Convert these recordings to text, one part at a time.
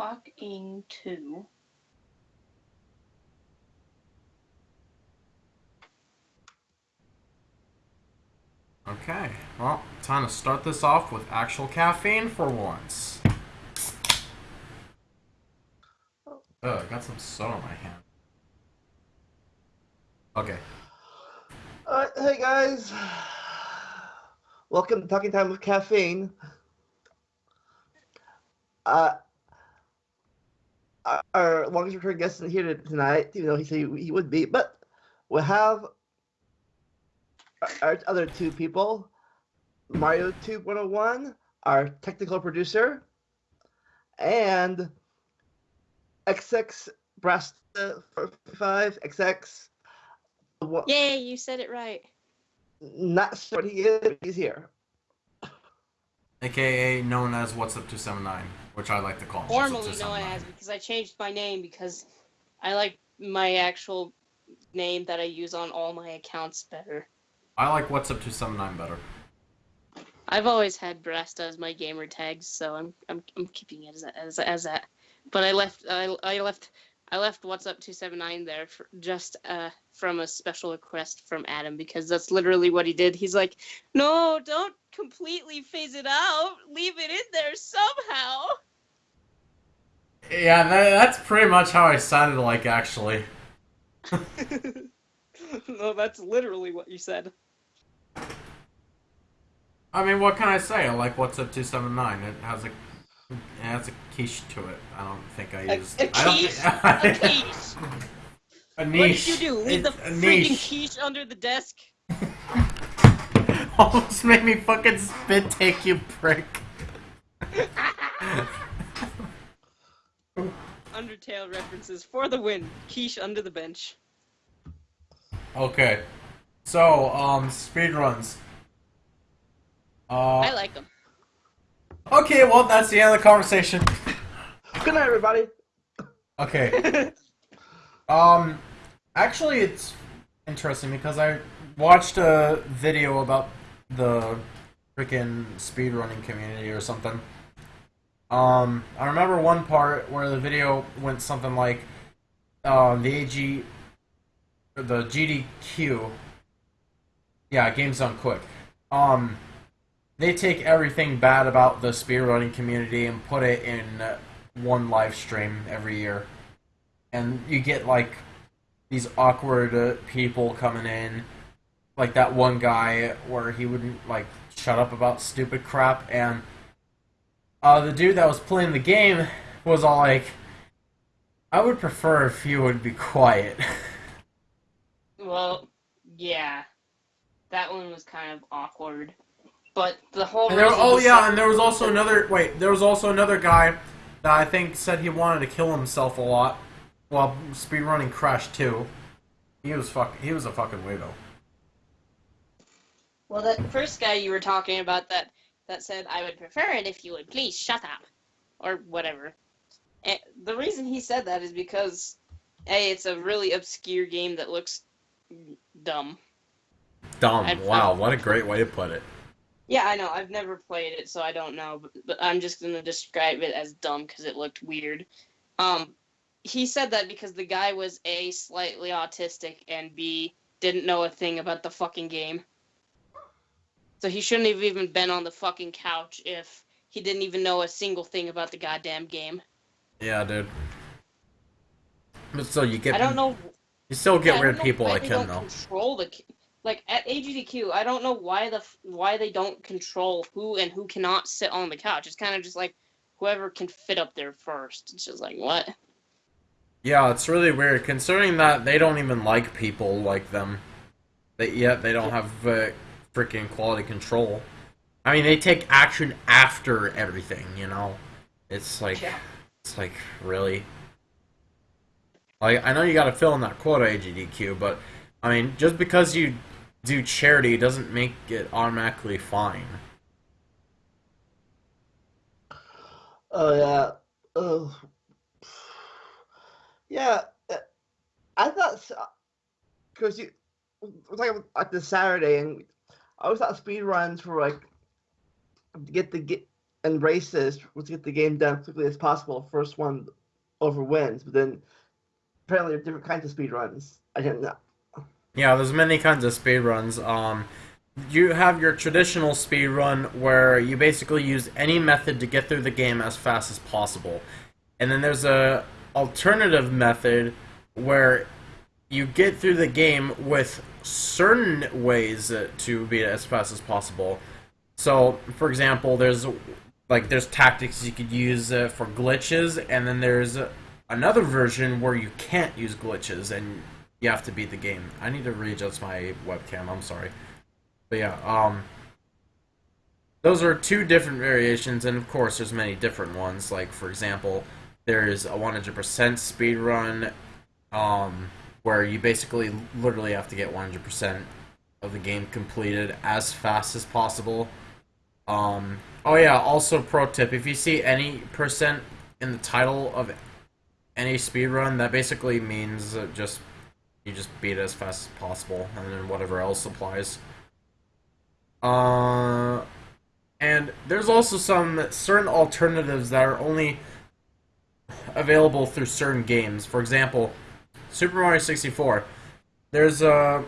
talking to? Okay, well, time to start this off with actual caffeine for once. Oh, I got some soda on my hand. Okay. Alright, hey guys. Welcome to Talking Time with Caffeine. Uh, our- our longest return guest isn't here tonight, even though he said he, he would be, but we have our, our other two people Mario Tube 101, our technical producer, and XX Brass 5 XX. Wha- Yay, you said it right. Not sure what he is, but he's here. AKA known as What's Up 279, which I like to call him. What's Up Formerly known as because I changed my name because I like my actual name that I use on all my accounts better. I like What's Up 279 better. I've always had Brasta as my gamer tags, so I'm I'm, I'm keeping it as as as that. But I left I, I left I left what's up 279 there for, just uh from a special request from Adam because that's literally what he did. He's like, "No, don't completely phase it out. Leave it in there somehow." Yeah, that, that's pretty much how I sounded like, actually. no, that's literally what you said. I mean, what can I say? I like What's Up 279. It has a it has a quiche to it. I don't think I used. a I don't think- A quiche. a What niche. did you do? Leave the It's a freaking niche. quiche under the desk? Almost made me fucking spit take you prick. Undertale references for the win. Quiche under the bench. Okay. So, um, speedruns. Uh, I like them. okay, well, that's the end of the conversation. Good night, everybody. Okay. Um, actually, it's interesting because I watched a video about the freaking speedrunning community or something. Um, I remember one part where the video went something like, um, the AG, the GDQ, yeah, Games Done Quick. Um, they take everything bad about the speedrunning community and put it in uh, one live stream every year. And you get like these awkward uh, people coming in, like that one guy where he wouldn't like shut up about stupid crap, and uh, the dude that was playing the game was all like, "I would prefer if you would be quiet." Well, yeah, that one was kind of awkward, but the whole. And there, oh yeah, and there was also another. Wait, there was also another guy that I think said he wanted to kill himself a lot while speedrunning Crash 2. He was fuck. He was a fucking weirdo. Well, that first guy you were talking about that that said, "I would prefer it if you would please shut up," or whatever. And the reason he said that is because, a, it's a really obscure game that looks dumb. Dumb. I'd- wow, what a great way to put it. Yeah, I know. I've never played it, so I don't know. But, but I'm just gonna describe it as dumb because it looked weird. Um, he said that because the guy was a slightly autistic and b didn't know a thing about the fucking game. So he shouldn't have even been on the fucking couch if he didn't even know a single thing about the goddamn game. Yeah, dude. But still, you get. I don't know. You still get don't weird people like him, though. Control the like at AGDQ. I don't know why the why they don't control who and who cannot sit on the couch. It's kind of just like whoever can fit up there first. It's just like what? Yeah, it's really weird, considering that they don't even like people like them. That yet they don't have uh, freaking quality control. I mean, they take action after everything. You know, it's like Yeah. it's like really. Like I know you got to fill in that quota AGDQ, but I mean, just because you do charity doesn't make it automatically fine. Oh yeah. Oh. Yeah. uh, I thought because you we're talking about like this Saturday, and I always thought speed runs were like get the get and this, let's get the game done as quickly as possible. First one over wins, but then apparently there are different kinds of speed runs. I didn't know. Yeah, there's many kinds of speed runs. Um, you have your traditional speed run where you basically use any method to get through the game as fast as possible, and then there's a alternative method where you get through the game with certain ways to beat it as fast as possible. So, for example, there's like there's tactics you could use uh, for glitches, and then there's another version where you can't use glitches and you have to beat the game. I need to readjust my webcam. I'm sorry, but yeah, um, those are two different variations, and of course, there's many different ones. Like for example, there's a 100% speed run, um, where you basically literally have to get 100% of the game completed as fast as possible. Um, oh yeah, also pro tip, if you see any percent in the title of any speed run, that basically means just you just beat it as fast as possible, and then whatever else applies. Uh, and there's also some certain alternatives that are only available through certain games. For example, Super Mario 64. There's a.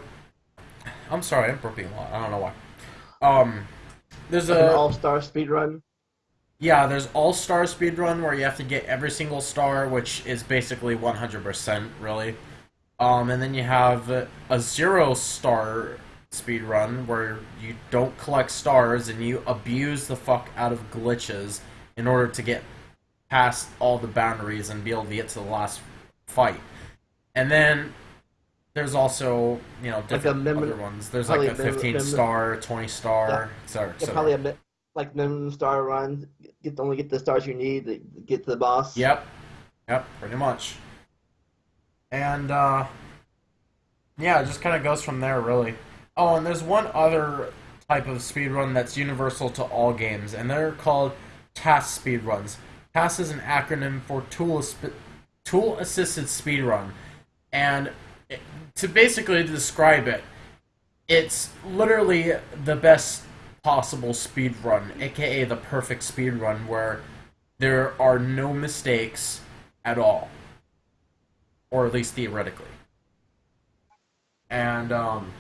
I'm sorry, I'm burping a lot. I don't know why. Um, there's Like a an all-star speed run. yeah, there's all star speed run where you have to get every single star, which is basically 100% really. Um, and then you have a zero star speed run where you don't collect stars and you abuse the fuck out of glitches in order to get past all the boundaries and be able to get to the last fight. And then there's also you know different mem- other ones. There's like a mem- 15 mem- star, 20 star, etc. Yeah, probably a like minimum star run. Get only get the stars you need to get to the boss. Yep. Yep, pretty much. And uh yeah, it just kind of goes from there really. Oh, and there's one other type of speed run that's universal to all games, and they're called TAS speed runs. TAS is an acronym for tool tool assisted speedrun. And to basically describe it, it's literally the best possible speed run, aka the perfect speed run where there are no mistakes at all, or at least theoretically. And um,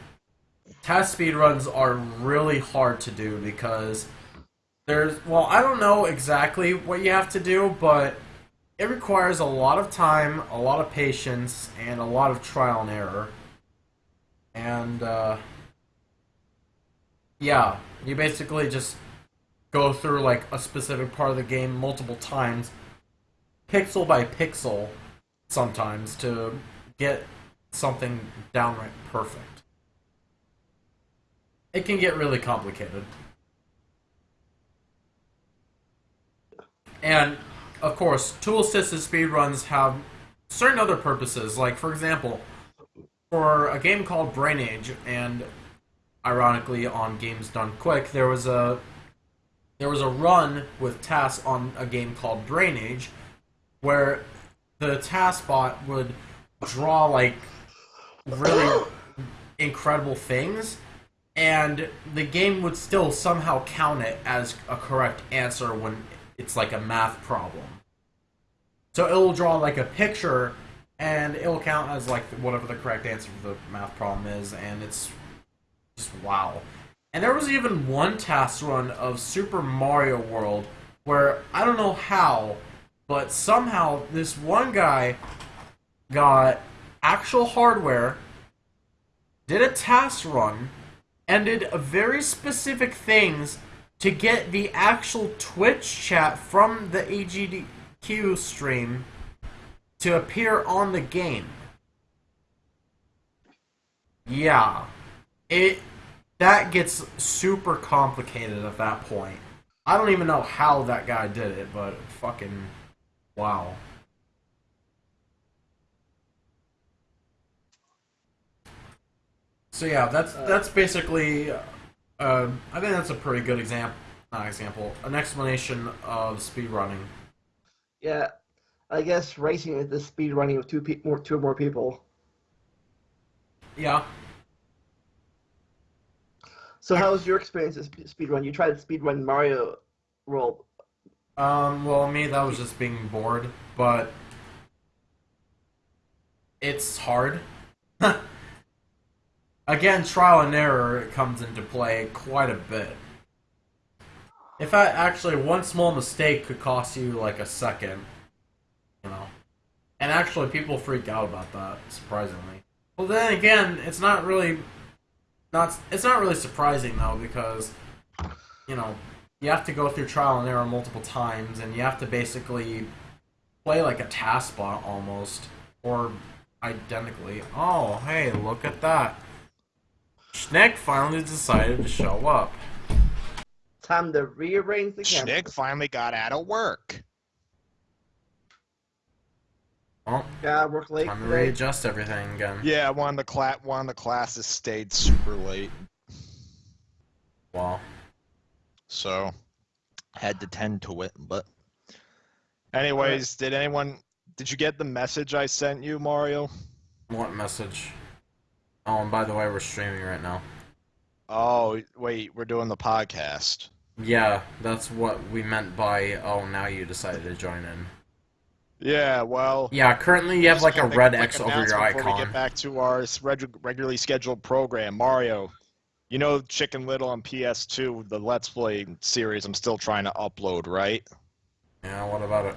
TAS speed runs are really hard to do because there's well, I don't know exactly what you have to do, but it requires a lot of time, a lot of patience, and a lot of trial and error. And uh, yeah, you basically just go through like a specific part of the game multiple times, pixel by pixel, sometimes to get something downright perfect. It can get really complicated. And of course, tool assisted speedruns have certain other purposes. Like, for example, for a game called Brain Age, and ironically on Games Done Quick, there was a there was a run with TAS on a game called Brain Age, where the TAS bot would draw like really incredible things, and the game would still somehow count it as a correct answer when it's like a math problem. So it'll draw like a picture and it'll count as like whatever the correct answer for the math problem is, and it's just wow. And there was even one TAS run of Super Mario World where I don't know how, but somehow this one guy got actual hardware, did a TAS run, and did a very specific things to get the actual Twitch chat from the AGDQ stream to appear on the game. Yeah. It that gets super complicated at that point. I don't even know how that guy did it, but fucking wow. So yeah, that's that's basically. Uh, I think that's a pretty good example. Not example, an explanation of speedrunning. Yeah, I guess racing is the speed running with two pe- more two or more people. Yeah. So how was your experience with speed run? You tried speed run Mario World Um, well, me, that was just being bored, but it's hard. Again, trial and error comes into play quite a bit. In fact, actually, one small mistake could cost you like a second. You know, and actually, people freak out about that. Surprisingly. Well, then again, it's not really not. It's not really surprising though because you know you have to go through trial and error multiple times, and you have to basically play like a TAS bot almost, or identically. Oh, hey, look at that. Schneck finally decided to show up. Time to rearrange the camera. Schnick finally got out of work. Well, Yeah, I work late time to today. readjust everything again. Yeah, one of the cla- one of the classes stayed super late, Wow. so had to tend to it. But, anyways, did anyone? Did you get the message I sent you, Mario? what message? Oh, and by the way, we're streaming right now. Oh, wait, we're doing the podcast. Yeah, that's what we meant by, oh, now you decided to join in. Yeah, well. Yeah, currently you have like a red X over your announcement Before we get back to our reg- regularly scheduled program, Mario. You know Chicken Little on PS2, the Let's Play series I'm still trying to upload, right? Yeah, what about it?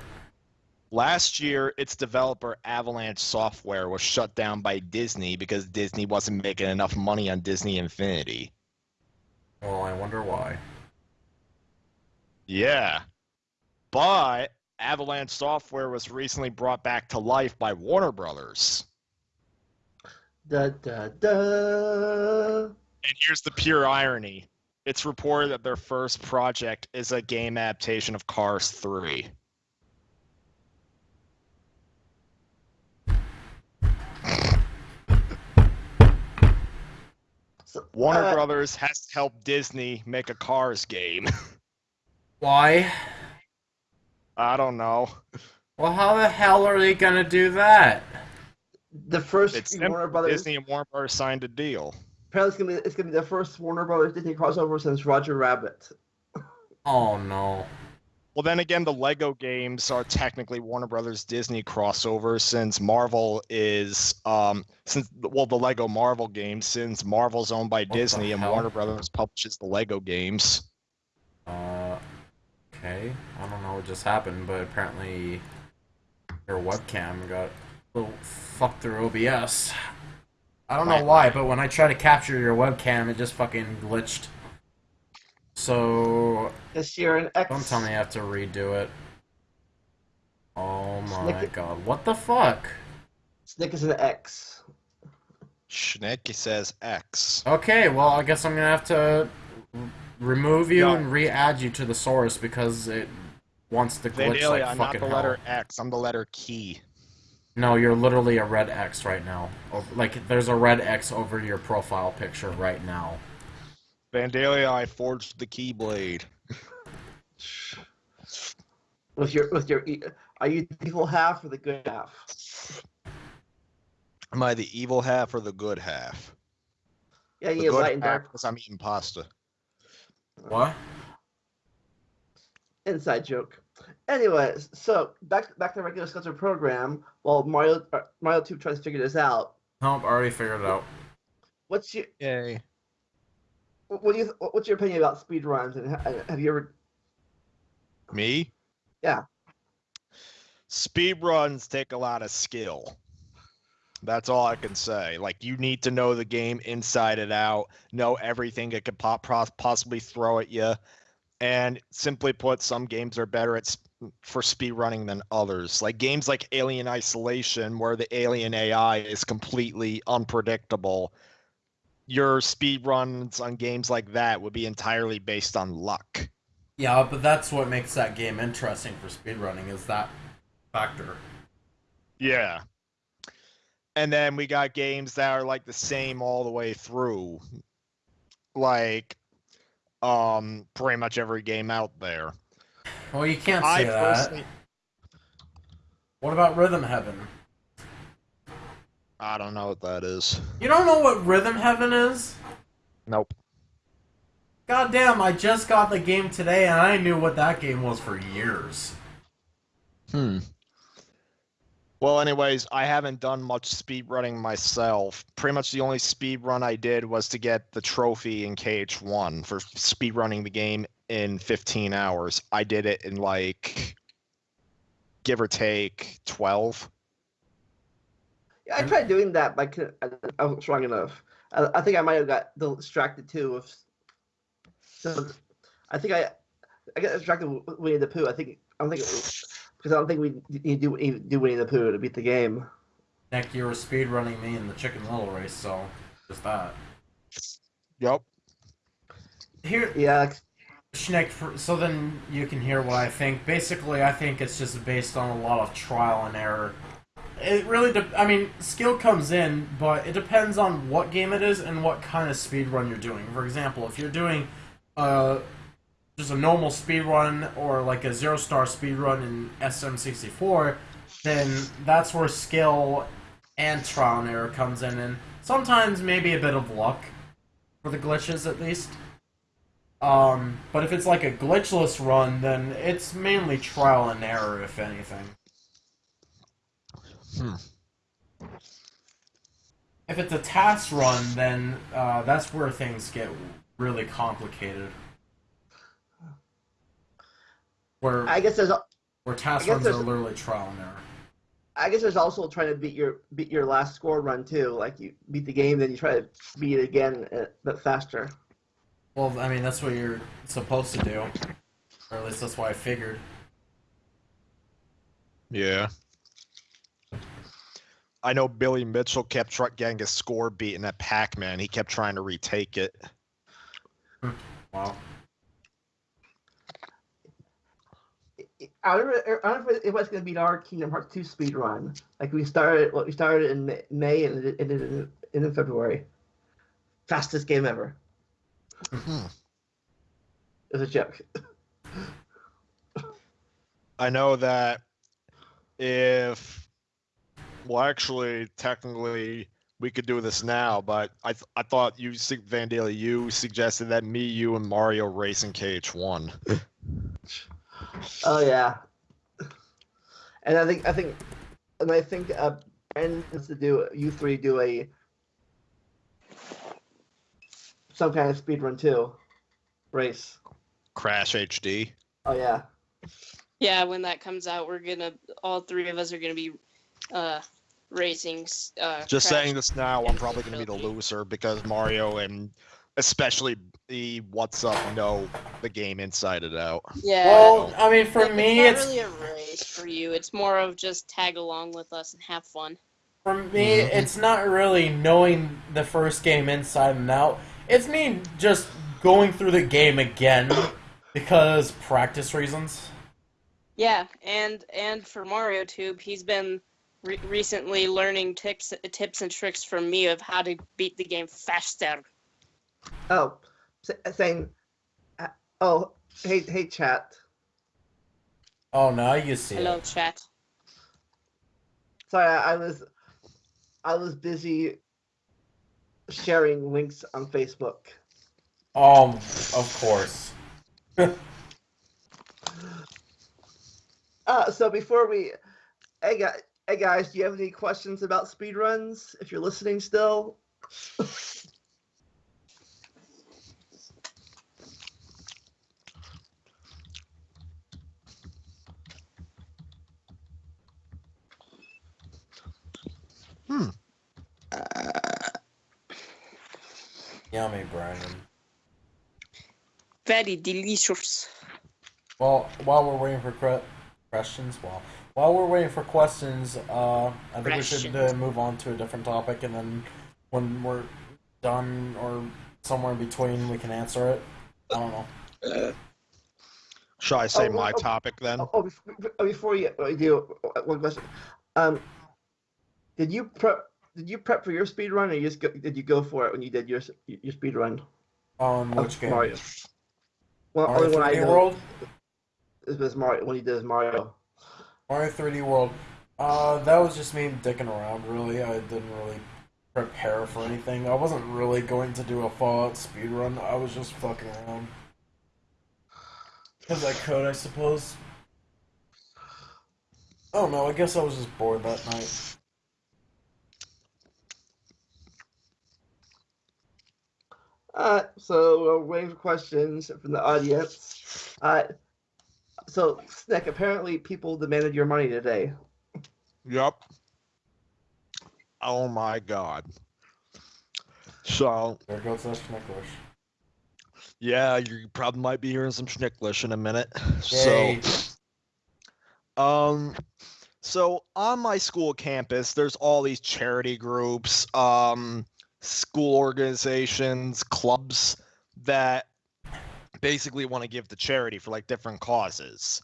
Last year, its developer Avalanche Software was shut down by Disney because Disney wasn't making enough money on Disney Infinity. Well, I wonder why. Yeah. But Avalanche Software was recently brought back to life by Warner Brothers. Da da da. And here's the pure irony. It's reported that their first project is a game adaptation of Cars 3. Warner uh, Brothers has to help Disney make a Cars game. Why? I don't know. Well, how the hell are they gonna do that? The first It's Warner Brothers. Disney and Warner Brothers signed a deal. Apparently, it's gonna be it's gonna be the first Warner Brothers Disney crossover since Roger Rabbit. Oh no. Well, then again, the Lego games are technically Warner Brothers Disney crossover since Marvel is um since well the Lego Marvel games since Marvel's owned by the Disney and? Warner Brothers publishes the Lego games. Uh, okay. I don't know what just happened, but apparently your webcam got a little fucked through OBS. I don't know why, but when I try to capture your webcam, it just fucking glitched. So This year an X. don't tell me I have to redo it. Oh my Snicket- god, what the fuck? Snick is an X. Schnick says X. Okay, well, I guess I'm gonna have to r- remove you No. and re-add you to the source because it wants to glitch Vandalia, like I'm not fucking the hell. letter X. I'm the letter key. No, you're literally a red X right now. Oh, like, there's a red X over your profile picture right now. Vandalia, I forged the Keyblade. With your with your, e- are you the evil half or the good half? Am I the evil half or the good half? Yeah, The yeah, good light and dark. because I'm eating pasta. What? Inside joke. Anyways, so back back to the regular scheduled program. While Mario uh, Mario Two tries to figure this out, Nope, I already figured it out. what's your Yay. what do you what's your opinion about speed runs and have you ever Me? Yeah. Speed runs take a lot of skill. That's all I can say. Like you need to know the game inside and out, know everything it could pop, possibly throw at you, and simply put, some games are better at for speed running than others. Like games like Alien Isolation, where the alien AI is completely unpredictable. Your speed runs on games like that would be entirely based on luck. Yeah, but that's what makes that game interesting for speedrunning, is that factor. Yeah. And then we got games that are like the same all the way through. Like um pretty much every game out there. Well, you can't I say that. personally What about Rhythm Heaven? I don't know what that is. You don't know what Rhythm Heaven is? Nope. goddamn, I just got the game today, and I knew what that game was for years. Hmm. Well, anyways, I haven't done much speed running myself. Pretty much the only speed run I did was to get the trophy in KH1 for speed running the game in 15 hours. I did it in like give or take 12. Yeah, I tried doing that, but I, I, wasn't strong enough. I, I think I might have got distracted too. With, so I think I I got distracted with Winnie the Pooh. I think I don't think it was, because I don't think we need to do, do Winnie the Pooh to beat the game. Nick, you were speedrunning me in the Chicken Little race, so just that. Yep. Here, Yeah, Schneck, so then you can hear what I think. Basically, I think it's just based on a lot of trial and error. It really, de- I mean, skill comes in, but it depends on what game it is and what kind of speed run you're doing. For example, if you're doing uh, just a normal speed run or like a zero star speed run in SM64, then that's where skill and trial and error comes in, and sometimes maybe a bit of luck for the glitches at least. Um, but if it's like a glitchless run, then it's mainly trial and error, if anything. Hmm. If it's a TAS run, then uh, that's where things get really complicated. Where I guess there's where TAS runs are literally trial and error. I guess there's also trying to beat your beat your last score run too. Like you beat the game, then you try to beat it again, uh, but faster. Well, I mean that's what you're supposed to do, or at least that's what I figured. Yeah. I know Billy Mitchell kept try- getting his score beaten at Pac-Man. He kept trying to retake it. Wow. I don't, know, I don't know if it's going to beat our Kingdom Hearts 2 speed run. Like we started, well, we started in May and it ended in, in February. Fastest game ever. Hmm. It was a joke. I know that if, well, actually, technically, we could do this now, but I th- I thought you, Sig- Vandalia, you suggested that me, you, and Mario race in KH1. Oh yeah. And I think I think and I think uh Brandon needs to do you three do a some kind of speed run too. Race. Crash HD. Oh yeah. Yeah, when that comes out, we're gonna all three of us are gonna be uh racing. Uh, Just Crash. saying this now, I'm probably going to be the loser because Mario and especially the What's Up know the game inside and out. Yeah. Well, I mean, for No, me, it's it's not really a race for you. It's more of just tag along with us and have fun. For me, Mhm. it's not really knowing the first game inside and out. It's me just going through the game again because practice reasons. Yeah, and and for Mario Tube, he's been re- recently learning tips tips and tricks from me of how to beat the game faster. Oh, saying uh, oh hey hey chat. Oh, now you see Hello, it. chat. Sorry, I, I was I was busy sharing links on Facebook. Um, of course. Uh, so before we, hey guys, hey guys, do you have any questions about speedruns? If you're listening still, Yummy, Brandon. Very delicious. Well, while we're waiting for questions, well, while we're waiting for questions, uh, I think we should uh, move on to a different topic, and then when we're done or somewhere in between, we can answer it. I don't know. Shall I say Oh, my oh, topic then? oh, oh, before, before you, uh, you do uh, one question, um, did you prep? Did you prep for your speed run, or you just go, did you go for it when you did your your speed run? On of which game? Mario. Well, Mario only one I 3D know World. is was Mario when he does Mario. Mario 3D World. Uh, that was just me dicking around. Really, I didn't really prepare for anything. I wasn't really going to do a Fallout speed run. I was just fucking around. Because I could, I suppose. Oh no, I guess I was just bored that night. Uh, so we'll wait for questions from the audience. Uh, so Snick, apparently people demanded your money today. Yep. Oh my god. So There goes that Schnicklish. yeah, you probably might be hearing some schnicklish in a minute. Yay. So um so on my school campus there's all these charity groups, um school organizations, clubs that basically want to give to charity for like different causes.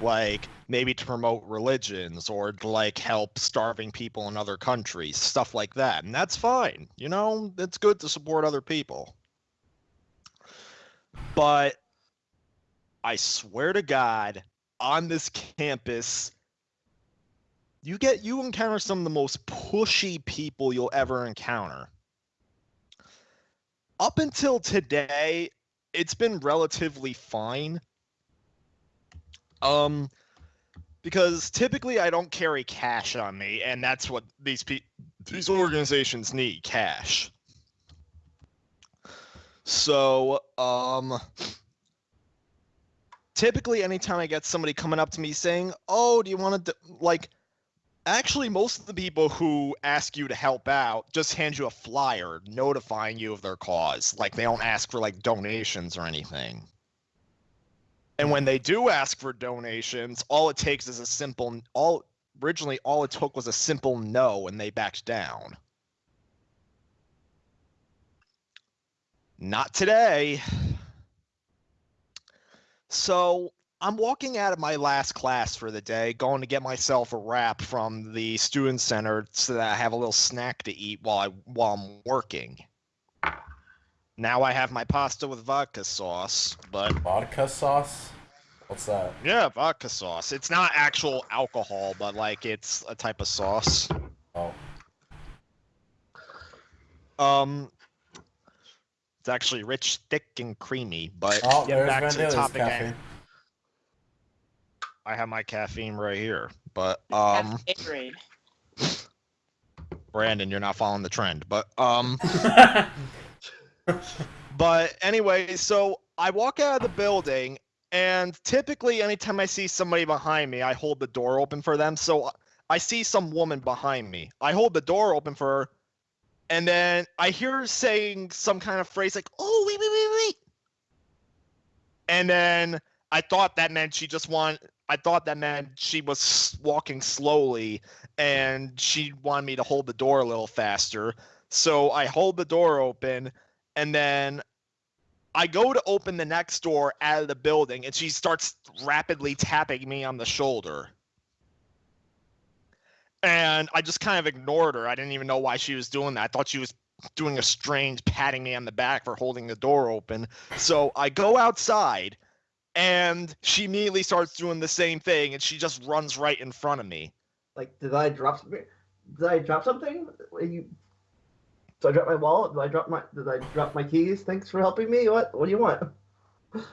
Like maybe to promote religions or to like help starving people in other countries, stuff like that. And that's fine. You know, it's good to support other people. But I swear to God, on this campus, you get you encounter some of the most pushy people you'll ever encounter. Up until today, it's been relatively fine. Um because typically I don't carry cash on me and that's what these pe- these organizations need, cash. So, um typically anytime I get somebody coming up to me saying, "Oh, do you want to like actually most of the people who ask you to help out just hand you a flyer notifying you of their cause. Like they don't ask for like donations or anything. And when they do ask for donations, all it takes is a simple all originally all it took was a simple no and they backed down. Not today. So I'm walking out of my last class for the day, going to get myself a wrap from the student center so that I have a little snack to eat while I while I'm working. Now I have my pasta with vodka sauce, but Vodka sauce? What's that? yeah, vodka sauce. It's not actual alcohol, but like it's a type of sauce. Oh. Um, it's actually rich, thick, and creamy. But Oh, back to the topic, I, have my caffeine right here. But Have um, Gatorade. Brandon, you're not following the trend. But um. But anyway, so I walk out of the building, and typically, anytime I see somebody behind me, I hold the door open for them. So I see some woman behind me. I hold the door open for her, and then I hear her saying some kind of phrase like, "Oh, wait, wait, wait, wait," and then I thought that meant she just want. I thought that meant she was walking slowly, and she wanted me to hold the door a little faster. So I hold the door open, and then I go to open the next door out of the building, and she starts rapidly tapping me on the shoulder. And I just kind of ignored her. I didn't even know why she was doing that. I thought she was doing a strange patting me on the back for holding the door open. So I go outside, and she immediately starts doing the same thing, and she just runs right in front of me. Like, did I drop something? Did I drop something? Are You, did I drop my wallet? Did I drop my? Did I drop my keys? Thanks for helping me. What? What do you want?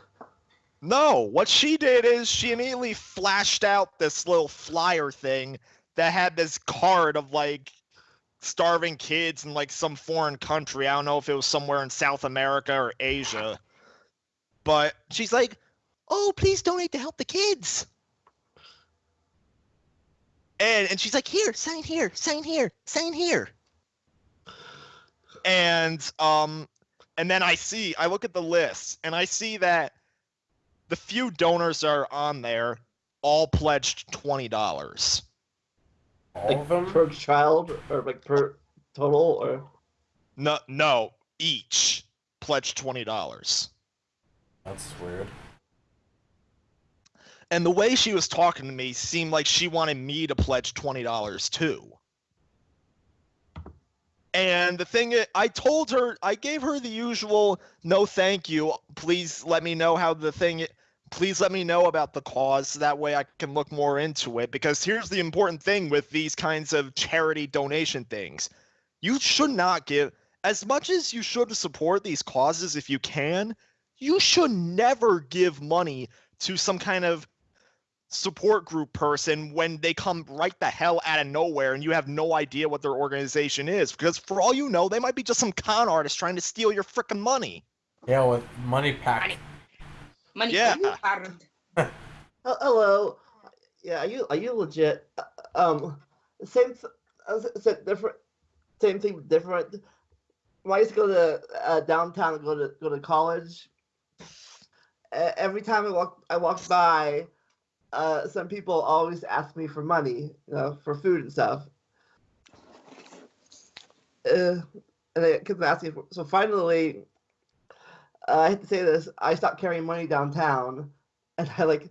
No, what she did is she immediately flashed out this little flyer thing that had this card of like starving kids in like some foreign country. I don't know if it was somewhere in South America or Asia. But she's like, "Oh, please donate to help the kids." And and she's like, "Here, sign here, sign here, sign here." And um and then I see, I look at the list and I see that the few donors that are on there all pledged twenty dollars. All of them? Per child or like per total or? No, no, each pledged twenty dollars. That's weird. And the way she was talking to me seemed like she wanted me to pledge twenty dollars too. And the thing i- I told her, I gave her the usual no thank you. Please let me know how the thing please let me know about the cause so that way I can look more into it because here's the important thing with these kinds of charity donation things. you should not give as much as you should support these causes if you can. You should never give money to some kind of support group person when they come right the hell out of nowhere and you have no idea what their organization is because for all you know they might be just some con artist trying to steal your freaking money Yeah, with money pack. Money. Yeah. hard. Hello. Yeah, are you are you legit? Uh, Um, same, th- uh, s- s- different, same thing, different. When I used to go to uh, downtown and go to go to college, every time I walk I walked by, uh, some people always ask me for money, you know, for food and stuff. Uh, and they kept asking for. So finally, uh, I hate to say this, I stopped carrying money downtown, and I like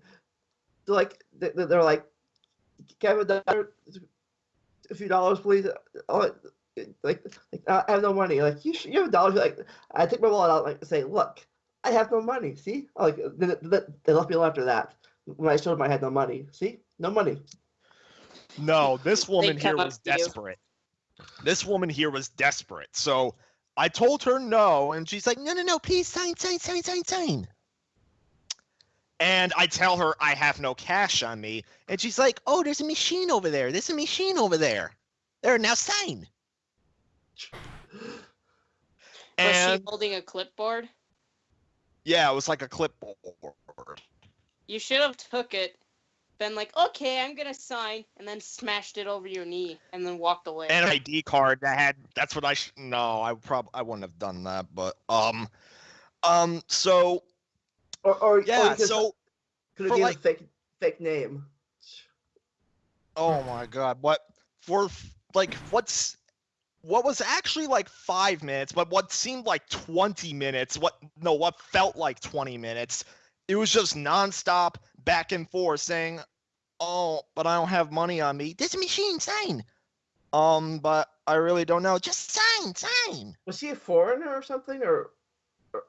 they're like they- they- they're like, "Can I have a dollar, a few dollars, please?" Oh, like, like I have no money. Like you, you have a dollar. Like I take my wallet out, like say, "Look, I have no money." See, like they, they left me alone after that when I showed them I had no money. See, no money. No, this woman here was to you. desperate. This woman here was desperate. So I told her no, and she's like, no, no, no, please sign, sign, sign, sign, sign. And I tell her I have no cash on me, and she's like, oh, there's a machine over there. There's a machine over there. There, now sign. Was And she holding a clipboard? yeah, it was like a clipboard. You should have took it, been like, okay, I'm gonna sign, and then smashed it over your knee, and then walked away. an ID card that had that's what I sh- no I probably I wouldn't have done that but um um so Or or yeah so could for have given like- a fake fake name. oh my god what for like what's what was actually like five minutes but what seemed like 20 minutes what no what felt like 20 minutes it was just nonstop back and forth saying oh but I don't have money on me. This machine sign um but I really don't know. Just sign sign. Was she a foreigner or something, or or,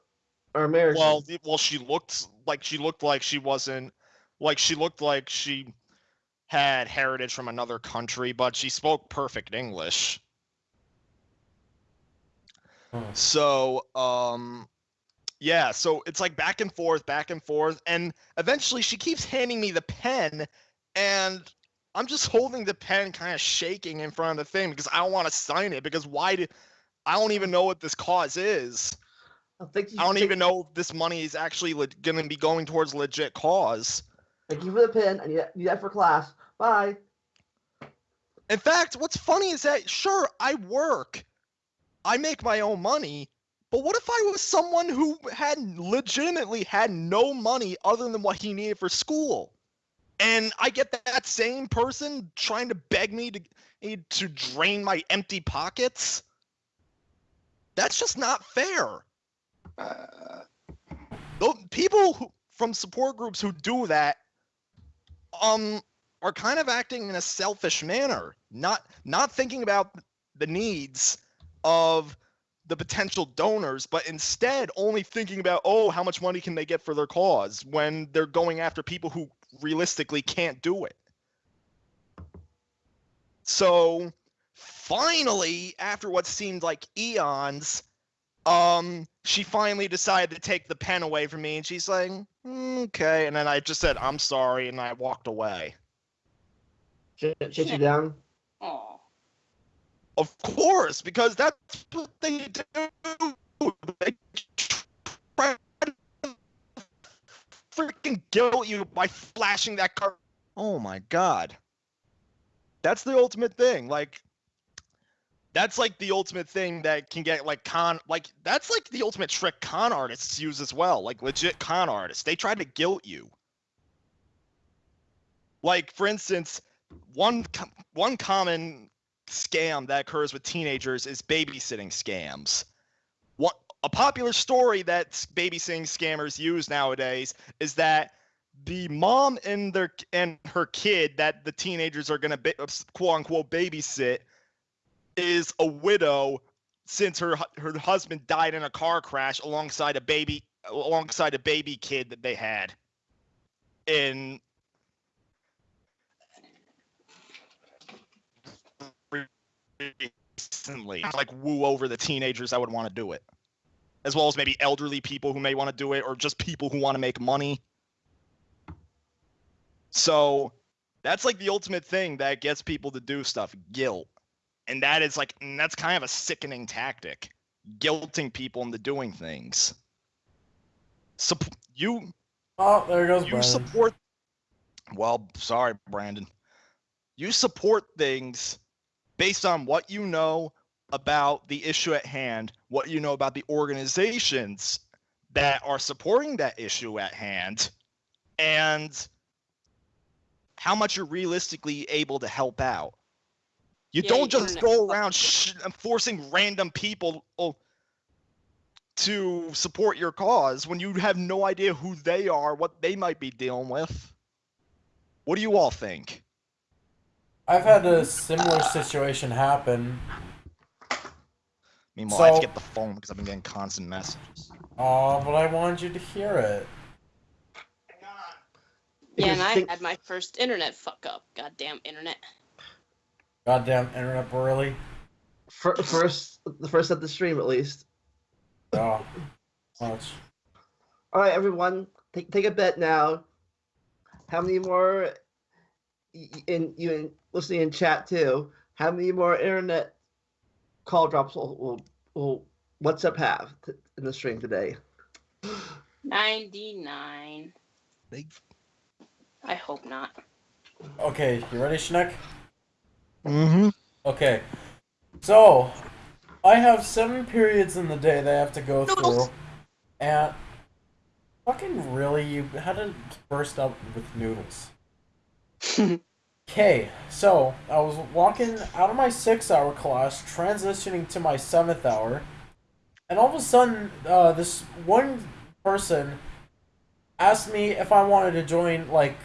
or American? Well, the- well, she looked like she looked like she wasn't like she looked like she had heritage from another country, but she spoke perfect English. So, um, yeah, so it's like back and forth, back and forth, and eventually she keeps handing me the pen, and I'm just holding the pen, kind of shaking in front of the thing because I don't want to sign it because why did I don't even know what this cause is. I think you I don't even know if this money is actually le- going to be going towards legit cause. Thank you for the pin. I need that, need that for class. Bye. In fact, what's funny is that sure I work, I make my own money, but what if I was someone who had legitimately had no money other than what he needed for school, and I get that same person trying to beg me to to drain my empty pockets? That's just not fair. Though people who, from support groups who do that um are kind of acting in a selfish manner not not thinking about the needs of the potential donors but instead only thinking about oh how much money can they get for their cause when they're going after people who realistically can't do it so finally after what seemed like eons um she finally decided to take the pen away from me and she's like "Mm, okay and then i just said i'm sorry and i walked away Shut, shut you down. Aw. Of course because that's what they do. They try to freaking guilt you by flashing that card. Oh my god. That's the ultimate thing like that's like the ultimate thing that can get like con like that's like the ultimate trick con artists use as well like legit con artists. They try to guilt you. Like for instance one one common scam that occurs with teenagers is babysitting scams. What a popular story that babysitting scammers use nowadays is that the mom and their and her kid that the teenagers are going to ba- uh, quote unquote babysit is a widow since her her husband died in a car crash alongside a baby alongside a baby kid that they had in instantly, like woo over the teenagers that would want to do it, as well as maybe elderly people who may want to do it, or just people who want to make money. So that's like the ultimate thing that gets people to do stuff guilt. And that is like, that's kind of a sickening tactic, guilting people into doing things. Sup- you Oh, there goes you Brandon. support well sorry brandon you support things based on what you know about the issue at hand what you know about the organizations that are supporting that issue at hand and how much you're realistically able to help out you Yeah, don't you just go around sh- forcing random people to support your cause when you have no idea who they are, what they might be dealing with. What do you all think? I've had a similar situation happen. Meanwhile, I have to get the phone because I've been getting constant messages. Oh, but I wanted you to hear it. Yeah, and I had my first internet fuck up. Goddamn internet. Goddamn internet burly. Fir- First, the first of the stream at least. Oh, much. All right, everyone, take take a bet now. How many more? Y- y- In you in, listening in chat too. How many more internet call drops will will, will WhatsApp have t- in the stream today? 99. They- I hope not. Okay, you ready, Schneck? Mm-hmm. Okay. So, I have seven periods in the day that I have to go through. And fucking really, you had to burst up with noodles. Okay, so I was walking out of my six hour class, transitioning to my seventh hour, and all of a sudden, uh, this one person asked me if I wanted to join, like,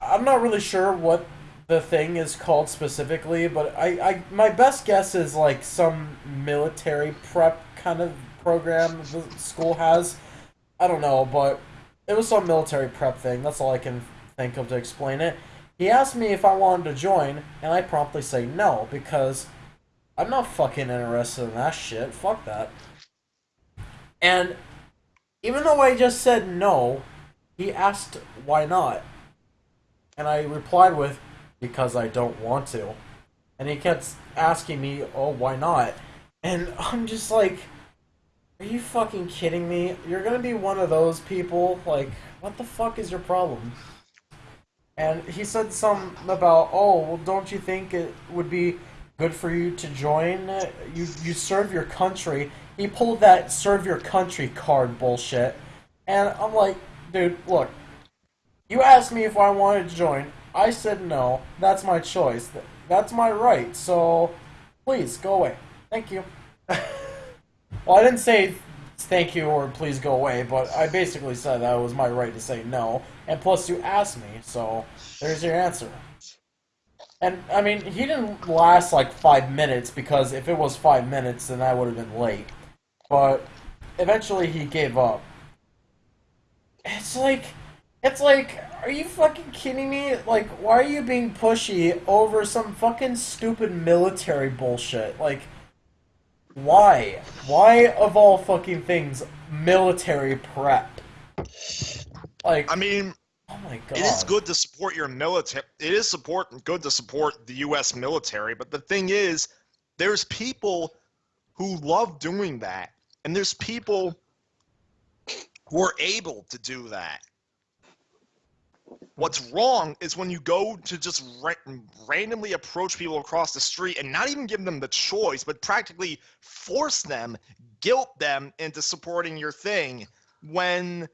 I'm not really sure what the thing is called specifically, but I, I my best guess is like some military prep kind of program the school has. I don't know, but it was some military prep thing. That's all I can think of to explain it. He asked me if I wanted to join, and I promptly say no because I'm not fucking interested in that shit. Fuck that. And even though I just said no, he asked why not. And I replied with, because I don't want to. And he kept asking me, oh, why not? And I'm just like, are you fucking kidding me? You're gonna be one of those people? Like, what the fuck is your problem? And he said something about, oh, well, don't you think it would be good for you to join? You you serve your country. He pulled that serve your country card bullshit. And I'm like, dude, look, you asked me if I wanted to join. I said no. That's my choice. That's my right. So, please go away. Thank you. well, I didn't say thank you or please go away, but I basically said that it was my right to say no. And plus, you asked me, so there's your answer. And I mean, he didn't last like five minutes because if it was five minutes, then I would have been late. But eventually, he gave up. It's like, it's like, are you fucking kidding me? Like, why are you being pushy over some fucking stupid military bullshit? Like, why? Why of all fucking things, military prep? Like, I mean, oh my god. it is good to support your military. It is support good to support the U.S. military, but the thing is, there's people who love doing that, and there's people who are able to do that. What's wrong is when you go to just ra- randomly approach people across the street and not even give them the choice, but practically force them, guilt them into supporting your thing when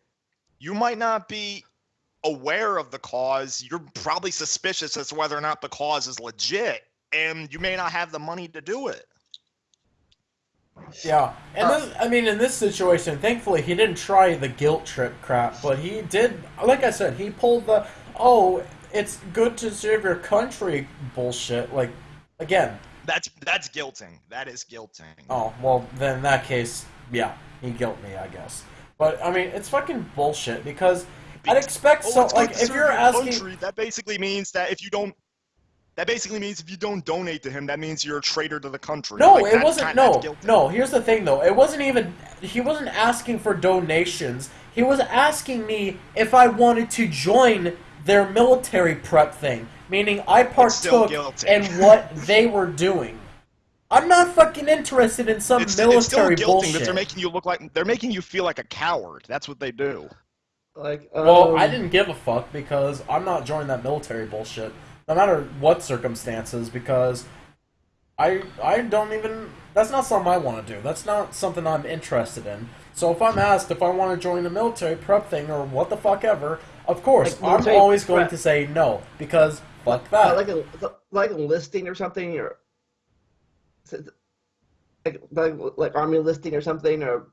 you might not be aware of the cause. You're probably suspicious as to whether or not the cause is legit, and you may not have the money to do it. Yeah, and this, I mean, in this situation, thankfully, he didn't try the guilt trip crap, but he did. Like I said, he pulled the "oh, it's good to serve your country" bullshit. Like, again, That's that's guilting. That is guilting. oh well, then in that case, yeah, he guilt me, I guess. But I mean, it's fucking bullshit because I'd expect Oh, so. Like, if you're your asking, country, that basically means that if you don't, That basically means if you don't donate to him, that means you're a traitor to the country. No, Like, it wasn't. kind- No, no. Here's the thing, though. It wasn't even. He wasn't asking for donations. He was asking me if I wanted to join their military prep thing, meaning I partook guilty. in what they were doing. I'm not fucking interested in some It's, military it's still guilty bullshit. that they're making you look like they're making you feel like a coward. That's what they do. Like, Well, um, I didn't give a fuck because I'm not joining that military bullshit, no matter what circumstances. Because I I don't even. That's not something I want to do. That's not something I'm interested in. So if I'm asked if I want to join the military prep thing or what the fuck ever, of course Like I'm military always going to say no because fuck uh, that. like a like enlisting or something, or like like, like army enlisting or something, or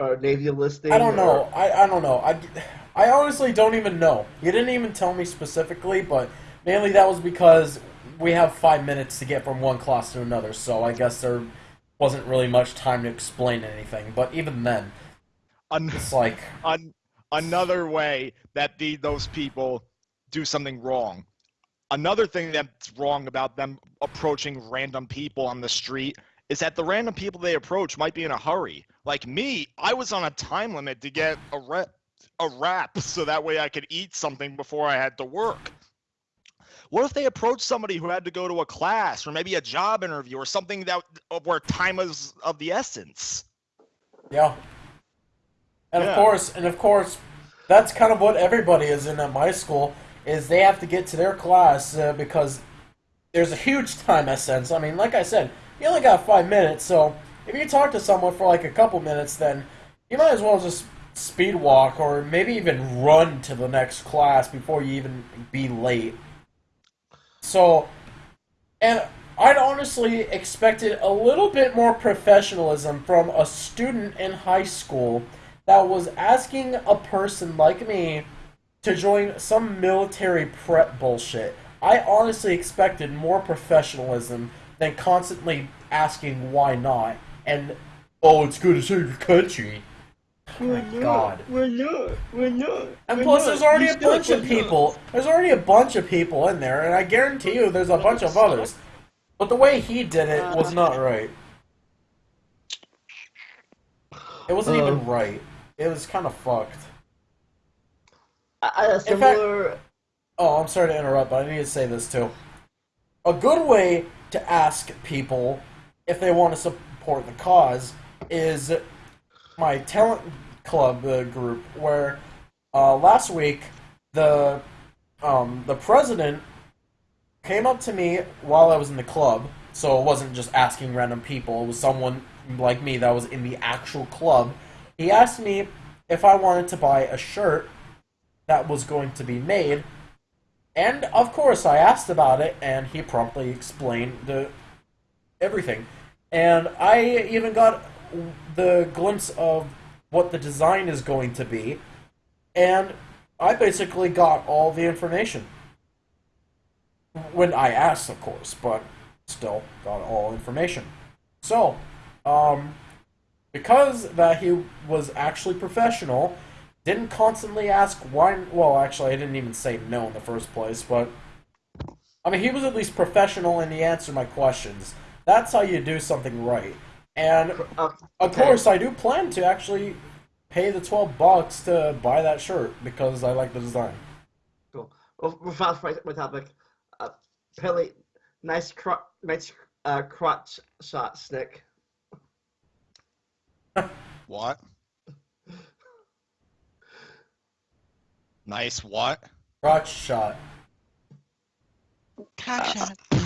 or navy listing. I don't know. or- I, I don't know. I, I honestly don't even know. You didn't even tell me specifically, but mainly that was because we have five minutes to get from one class to another, so I guess there wasn't really much time to explain anything. But even then, An- it's like, an- another way that the those people do something wrong. Another thing that's wrong about them approaching random people on the street is that the random people they approach might be in a hurry. Like me, I was on a time limit to get a rep, a wrap so that way I could eat something before I had to work. What if they approached somebody who had to go to a class or maybe a job interview or something that where time is of the essence? yeah. And of course, and of course, that's kind of what everybody is in at my school is they have to get to their class uh, because there's a huge time essence. I mean, like I said, you only got five minutes, so if you talk to someone for like a couple minutes, then you might as well just speed walk or maybe even run to the next class before you even be late. So, and I'd honestly expected a little bit more professionalism from a student in high school that was asking a person like me to join some military prep bullshit. I honestly expected more professionalism than constantly asking why not and oh it's good to serve your country. Oh my god. We're not. We're not. And we're plus, not. there's already You a bunch of we're not. people. There's already a bunch of people in there, and I guarantee you, there's a bunch of others. But the way he did it was not right. It wasn't even Uh. right. It was kind of fucked. I, I had a In fact- Oh, I'm sorry to interrupt, but I need to say this too. A good way to ask people if they want to support the cause is my talent club uh, group, where uh, last week the um, the president came up to me while I was in the club, so it wasn't just asking random people. It was someone like me that was in the actual club. He asked me if I wanted to buy a shirt that was going to be made and of course, I asked about it, and he promptly explained the everything. And I even got the glimpse of what the design is going to be, and I basically got all the information. When I asked, of course, but still got all information. So, um, because that he was actually professional, didn't constantly ask why. Well, actually, I didn't even say no in the first place, but I mean, he was at least professional and he answered my questions. That's how you do something right. And Uh, of course, I do plan to actually pay the twelve bucks to buy that shirt because I like the design. Cool. Well, we're fast my, my topic. Uh, apparently, nice cro- nice uh, crotch shot, Snick. What? Nice what? Crotch shot.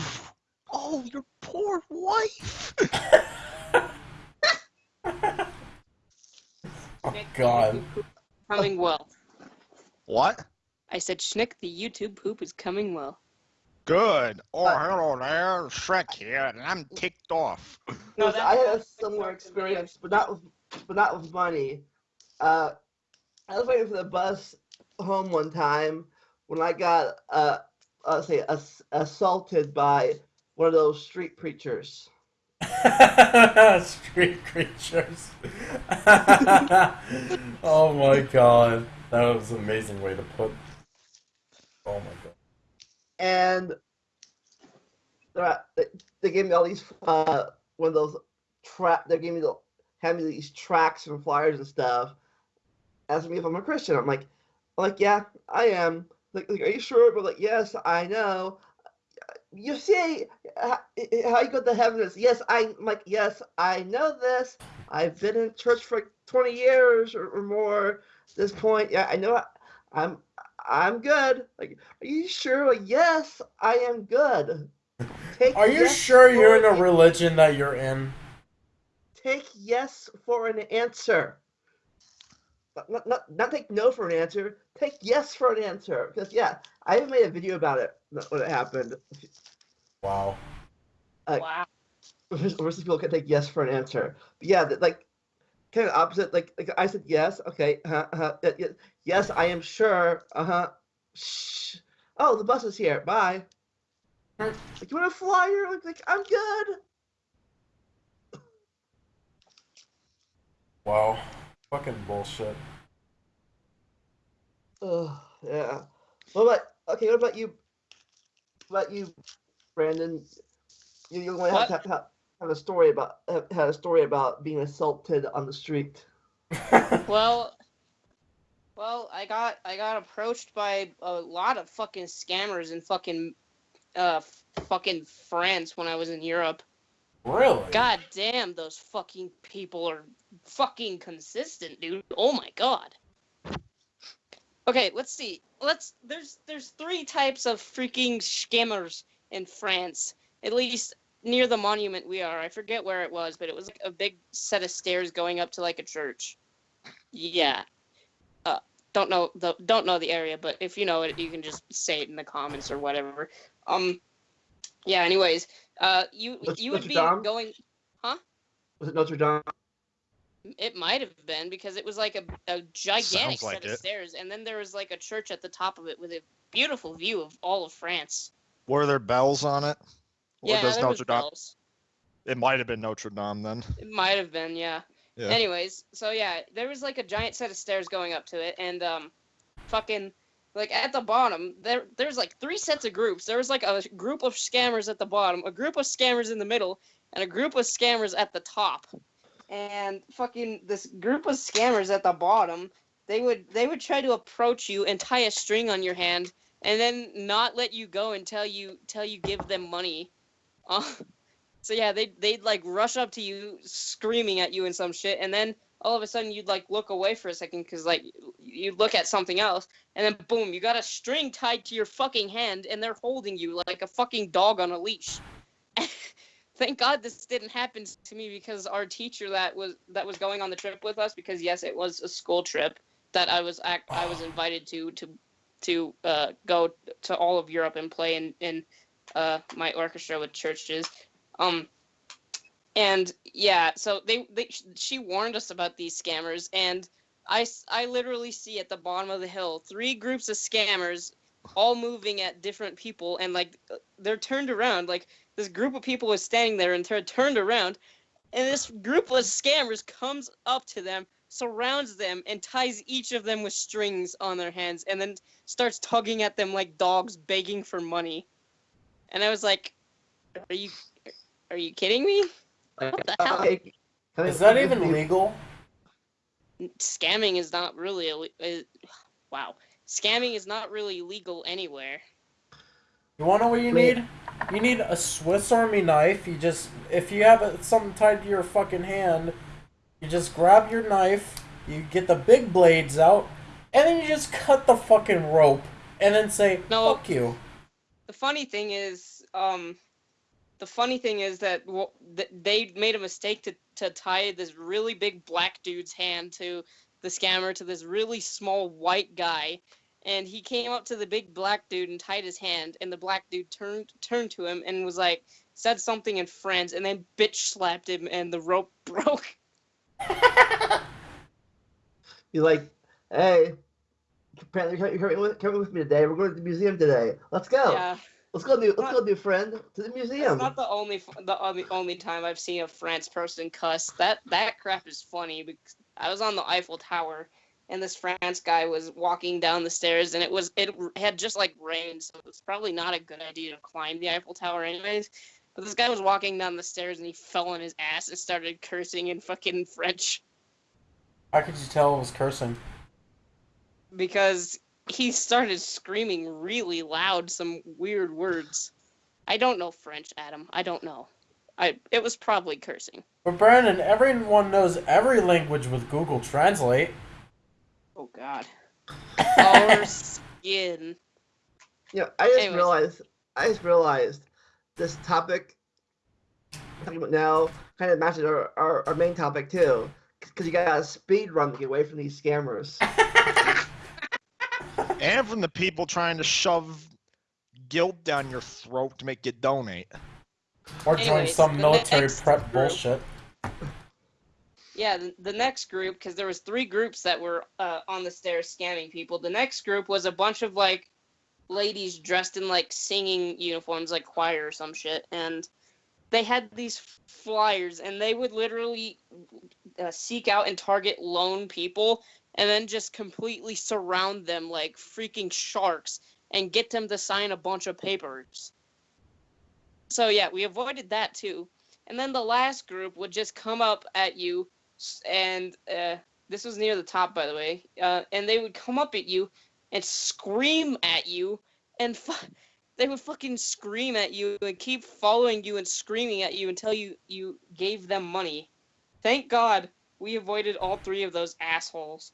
Oh, your poor wife. Oh God. Coming well. What? I said, Schnick, the YouTube poop is coming well. Good. Oh, Uh, hello there. Shrek here, and I'm ticked off. No, I have a that's- similar experience, but not with, but not with money. Uh, I was waiting for the bus home one time when I got uh, uh say ass- assaulted by one of those street preachers. Street creatures. oh my god. That was an amazing way to put. Oh my god. and they, gave me all these uh one of those trap. They gave me the had me these tracks and flyers and stuff. Asking me if I'm a Christian. I'm like, I'm like, yeah, I am. Like, like, are you sure? But like, yes, I know. You see how, how you go to heaven is yes, I, I'm like, yes, I know this. I've been in church for 20 years or, or more. This point, yeah, I know. I'm I'm good. Like, are you sure? Yes, I am good. Take Are you yes sure you're in a religion that you're in? take yes for an answer. Not, not, not, not take no for an answer. Take yes for an answer. Because yeah, I even made a video about it when it happened. Wow. Uh, wow. Versus people can take yes for an answer. But yeah, that, like kind of opposite. Like, like I said yes. Okay. Uh, uh, y- y- yes, I am sure. Uh huh. Shh. Oh, the bus is here. Bye. Like, you want a flyer? Like, like I'm good. Wow. Fucking bullshit. Oh, yeah. What about okay? What about you? What about you, Brandon? You you want to have, What? have, have, have a story about have, had a story about being assaulted on the street. Well, well, I got I got approached by a lot of fucking scammers in fucking uh fucking France when I was in Europe. really? God damn, those fucking people are fucking consistent, dude. Oh my god. Okay, let's see. Let's there's there's three types of freaking scammers in France. At least near the monument we are. I forget where it was, but it was like a big set of stairs going up to like a church. Yeah. Uh don't know the don't know the area, but if you know it, you can just say it in the comments or whatever. Um yeah, anyways, uh you Notre- you would Notre be Dame? going huh? Was it Notre Dame? It might have been because it was like a, a gigantic Sounds like set of it. stairs, and then there was like a church at the top of it with a beautiful view of all of France. Were there bells on it? Or yeah, does there was Dame? bells. It might have been Notre Dame then. It might have been, yeah. Yeah. Anyways, so yeah, there was like a giant set of stairs going up to it, and um, fucking like at the bottom there there's like three sets of groups. There was like a group of scammers at the bottom, a group of scammers in the middle, and a group of scammers at the top. And fucking this group of scammers at the bottom, they would they would try to approach you and tie a string on your hand, and then not let you go until you till you give them money. Uh, so yeah, they they'd like rush up to you, screaming at you and some shit, and then all of a sudden you'd like look away for a second because like you'd look at something else, and then boom, you got a string tied to your fucking hand, and they're holding you like a fucking dog on a leash. Thank God this didn't happen to me because our teacher that was that was going on the trip with us because yes, it was a school trip that I was act, I was invited to to to uh, go to all of Europe and play in in uh, my orchestra with churches. Um, and yeah, so they, they she warned us about these scammers, and I I literally see at the bottom of the hill three groups of scammers, all moving at different people, and like uh, they're turned around. Like this group of people was standing there and they're turned around, and this group of scammers comes up to them, surrounds them, and ties each of them with strings on their hands, and then starts tugging at them like dogs begging for money. And I was like, "Are you, are you kidding me? What the hell? okay, can I- Is that even legal? Scamming is not really a, uh, wow. Scamming is not really legal anywhere. You wanna know what you Wait. need? You need a Swiss Army knife. You just if you have it, something tied to your fucking hand, you just grab your knife, you get the big blades out, and then you just cut the fucking rope, and then say No. "fuck you." The funny thing is, um, the funny thing is that w- th- they made a mistake to to tie this really big black dude's hand to the scammer to this really small white guy. And he came up to the big black dude and tied his hand, and the black dude turned turned to him and was like, said something in French, and then bitch slapped him, and the rope broke. You're like, hey, apparently you're coming with, coming with me today. We're going to the museum today. Let's go. Yeah, Let's go, new. Let's Not- go, new friend, to the that's museum. not the only the uh, only, only time I've seen a France person cuss. That that crap is funny because I was on the Eiffel Tower and this France guy was walking down the stairs, and it was it had just like rained, so it's probably not a good idea to climb the Eiffel Tower, anyways. But this guy was walking down the stairs and he fell on his ass and started cursing in fucking French How could you tell it was cursing? because he started screaming really loud some weird words. I don't know French, Adam. I don't know. I it was probably cursing. But Brandon, everyone knows every language with Google Translate. Oh God. Our skin. You know, I just Anyways. realized. I just realized this topic I'm talking about now kind of matches our, our, our main topic too, because you got a speed run to get away from these scammers. and from the people trying to shove guilt down your throat to make you donate. Or join Anyways, some military prep group- bullshit. Yeah, the, the next group, because there was three groups that were uh, on the stairs scamming people. The next group was a bunch of like ladies dressed in like singing uniforms, like choir or some shit, and they had these flyers, and they would literally uh, seek out and target lone people, and then just completely surround them like freaking sharks, and get them to sign a bunch of papers. So yeah, we avoided that too. And then the last group would just come up at you, and uh, this was near the top, by the way. Uh, and they would come up at you and scream at you, and they would fucking scream at you and keep following you and screaming at you until you you gave them money. Thank God we avoided all three of those assholes.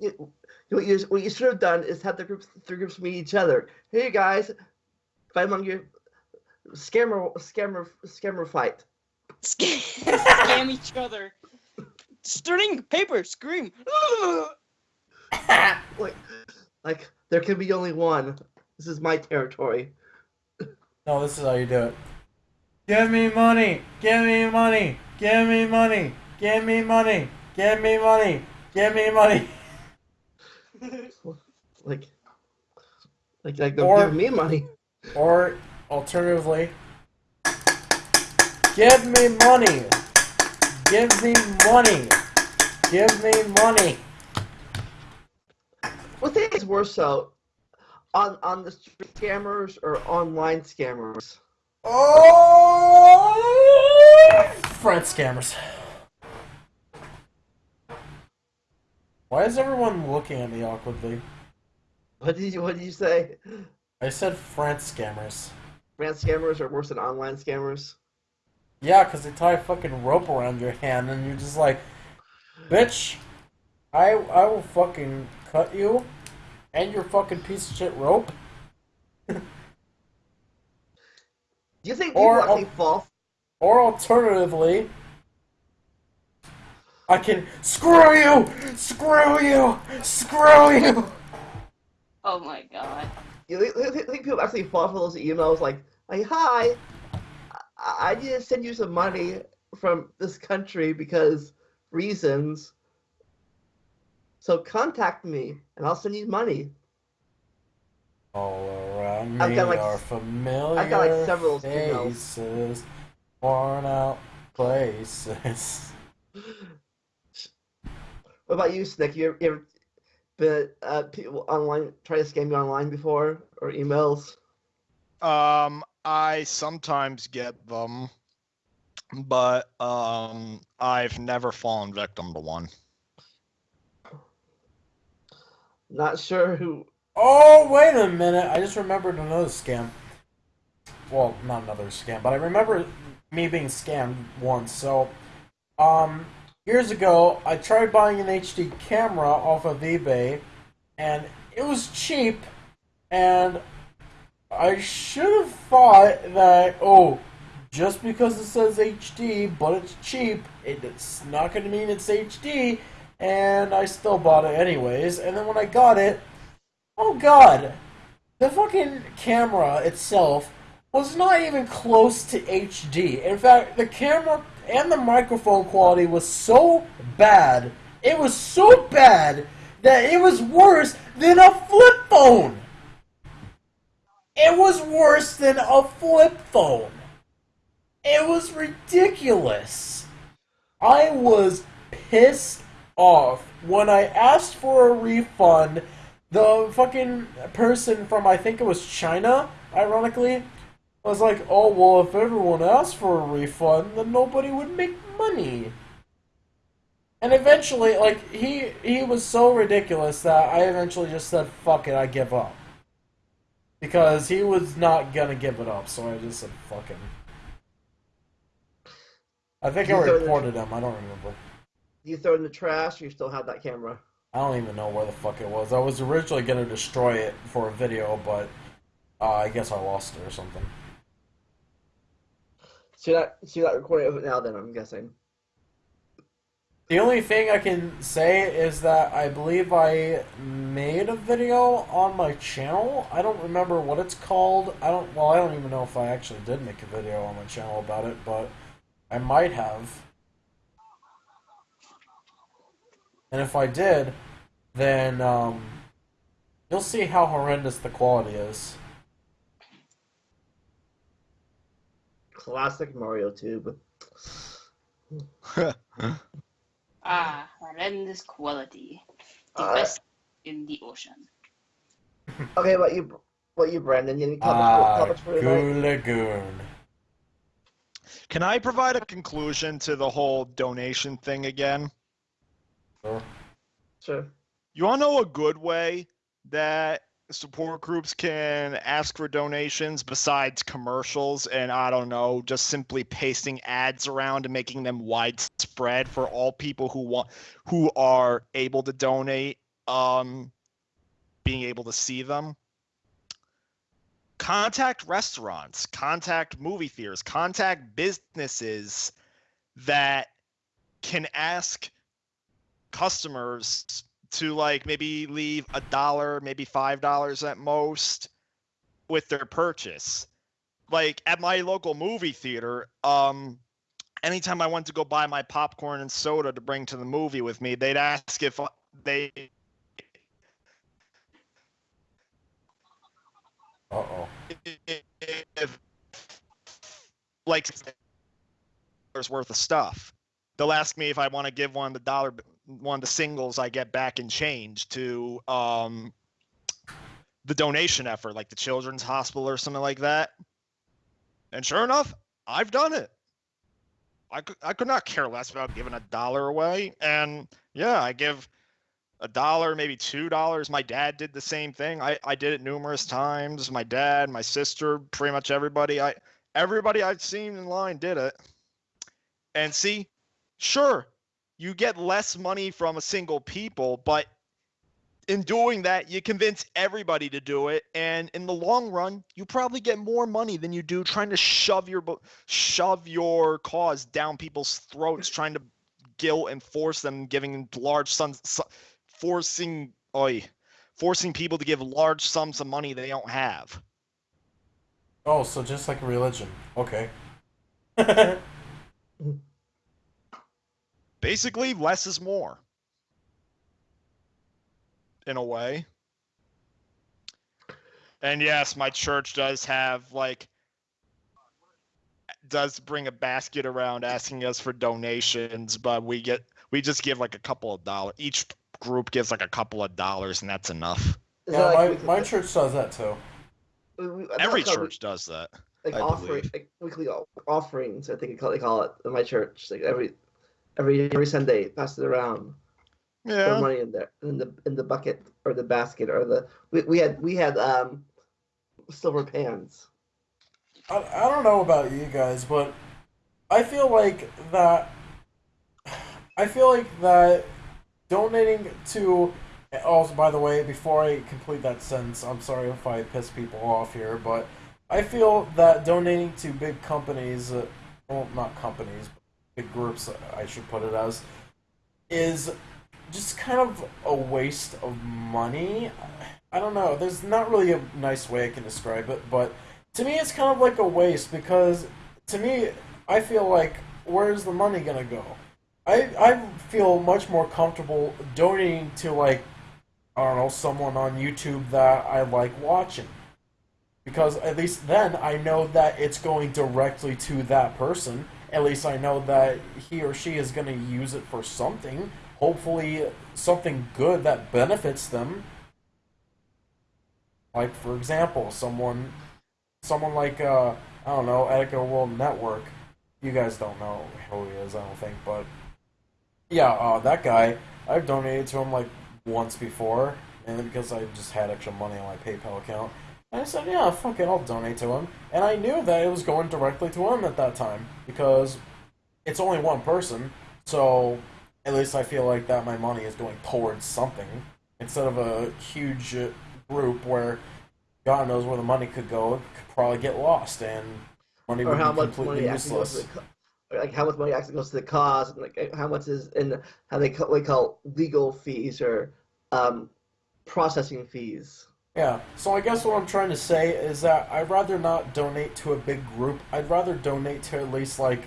You- what you, what you should have done is have the groups, three groups meet each other. Hey guys, fight among you, scammer, scammer, scammer fight. Scam, scam each other. String paper, scream. Like, like there can be only one. This is my territory. No, this is how you do it. Give me money! Give me money! Give me money! Give me money! Give me money! Give me money! Like, like, like they're Or- giving me money. Or alternatively, give me money! Give me money! Give me money! What thing is worse though, on on the street scammers or online scammers? Oh! Front scammers. Why is everyone looking at me awkwardly? What did you What did you say? I said front scammers. Brand scammers are worse than online scammers. Yeah, because they tie a fucking rope around your hand and you're just like, bitch, I, I will fucking cut you and your fucking piece of shit rope. Do you think people Or- actually fall? Or alternatively, I can screw you, screw you, screw you. Oh my god. You think, you think- think people actually fall for those emails like, like, hi, I, I need to send you some money from this country because reasons. So contact me and I'll send you money. All around I've me got, like, are familiar I've got, like, several emails. faces, worn out places. What about you, Snick? You ever, you ever been uh, people online try to scam you online before or emails? Um, I sometimes get them, but um, I've never fallen victim to one. Not sure who. Oh, wait a minute. I just remembered another scam. Well, not another scam, but I remember me being scammed once. So, um, years ago, I tried buying an HD camera off of eBay, and it was cheap, and I should have thought that, oh, just because it says HD, but it's cheap, it- it's not going to mean it's HD, and I still bought it anyways. And then when I got it, Oh god! The fucking camera itself was not even close to HD. In fact, the camera and the microphone quality was so bad. It was so bad that it was worse than a flip phone. It was worse than a flip phone. It was ridiculous. I was pissed off. When I asked for a refund, the fucking person from I think it was China, ironically, was like, "Oh well, if everyone asked for a refund, then nobody would make money." And eventually, like he he was so ridiculous that I eventually just said, "Fuck it, I give up." Because he was not gonna give it up, so I just said, "Fuck him." I think I You the- reported him. I don't remember. You throw it in the trash, or you still have that camera. I don't even know where the fuck it was. I was originally gonna destroy it for a video, but uh, I guess I lost it or something. So you're not, so you're not recording of it now, then I'm guessing. The only thing I can say is that I believe I made a video on my channel. I don't remember what it's called. I don't. Well, I don't even know if I actually did make a video on my channel about it, but I might have. And if I did, then um, you'll see how horrendous the quality is. Classic Mario Tube. Ah, horrendous quality. The Uh, best in the ocean. Okay, what you, what you, Brandon? You have any Ah, comments for, comments? Goo Lagoon. Can I provide a conclusion to the whole donation thing again? Sure. Sure. You want to know a good way that support groups can ask for donations besides commercials and I don't know, just simply pasting ads around and making them widespread for all people who want who are able to donate um being able to see them. Contact restaurants, contact movie theaters, contact businesses that can ask customers to like maybe leave a dollar, maybe five dollars at most with their purchase. Like at my local movie theater, um, anytime I went to go buy my popcorn and soda to bring to the movie with me, they'd ask if they Uh oh. if like worth of stuff. They'll ask me if I want to give one the dollar one of the singles I get back in change to um the donation effort, like the children's hospital or something like that. And sure enough, I've done it. I could I could not care less about giving a dollar away. And yeah, I give a dollar, maybe two dollars. My dad did the same thing. I, I did it numerous times. My dad, my sister, pretty much everybody. I everybody I've seen in line did it. And see, sure, you get less money from a single people, but in doing that, you convince everybody to do it, and in the long run, you probably get more money than you do trying to shove your shove your cause down people's throats, trying to guilt and force them, giving large sums, su- forcing, oi, forcing people to give large sums of money they don't have. Oh, so just like religion. Okay. Basically, less is more. In a way. And yes, my church does have like does bring a basket around asking us for donations, but we get we just give like a couple of dollars. Each group gives like a couple of dollars and that's enough. Is yeah, that my, like my weekly- church does that too. we- we- I think Every it's called church does that. like I offering, believe. like weekly offerings. I think they call, they call it in my church. Like every every every Sunday, pass it around. Put Yeah. money in there, in the in the bucket or the basket or the we, we had we had um silver pans. I, I don't know about you guys, but I feel like that. I feel like that donating to. Also, by the way, before I complete that sentence, I'm sorry if I piss people off here, but I feel that donating to big companies, uh, well, not companies, groups, I should put it as, is just kind of a waste of money. I don't know. There's not really a nice way I can describe it, but to me, it's kind of like a waste because to me, I feel like where's the money gonna go? I I feel much more comfortable donating to like I don't know someone on YouTube that I like watching because at least then I know that it's going directly to that person. At least I know that he or she is going to use it for something. hopefully something good that benefits them. Like for example, someone someone like uh I don't know, Edgar World Network. You guys don't know who he is, I don't think, but yeah, uh, that guy. I've donated to him like once before, and because I just had extra money on my PayPal account, and I said, "Yeah, fuck it, I'll donate to him." And I knew that it was going directly to him at that time because it's only one person, so at least I feel like that my money is going towards something instead of a huge group where God knows where the money could go. It could probably get lost, and money or would how be much completely money actually goes to useless. the like how much money actually goes to the cause, and like how much is in how they call, we call legal fees or um, processing fees. Yeah, so I guess what I'm trying to say is that I'd rather not donate to a big group. I'd rather donate to at least like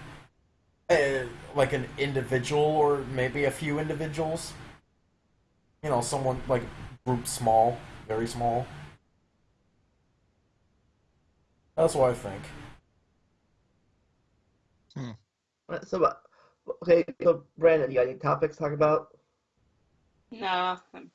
a, like an individual or maybe a few individuals. You know, someone like group small, very small. That's what I think. Right, So, uh, okay, so Brandon, you got any topics to talk about? No, I'm,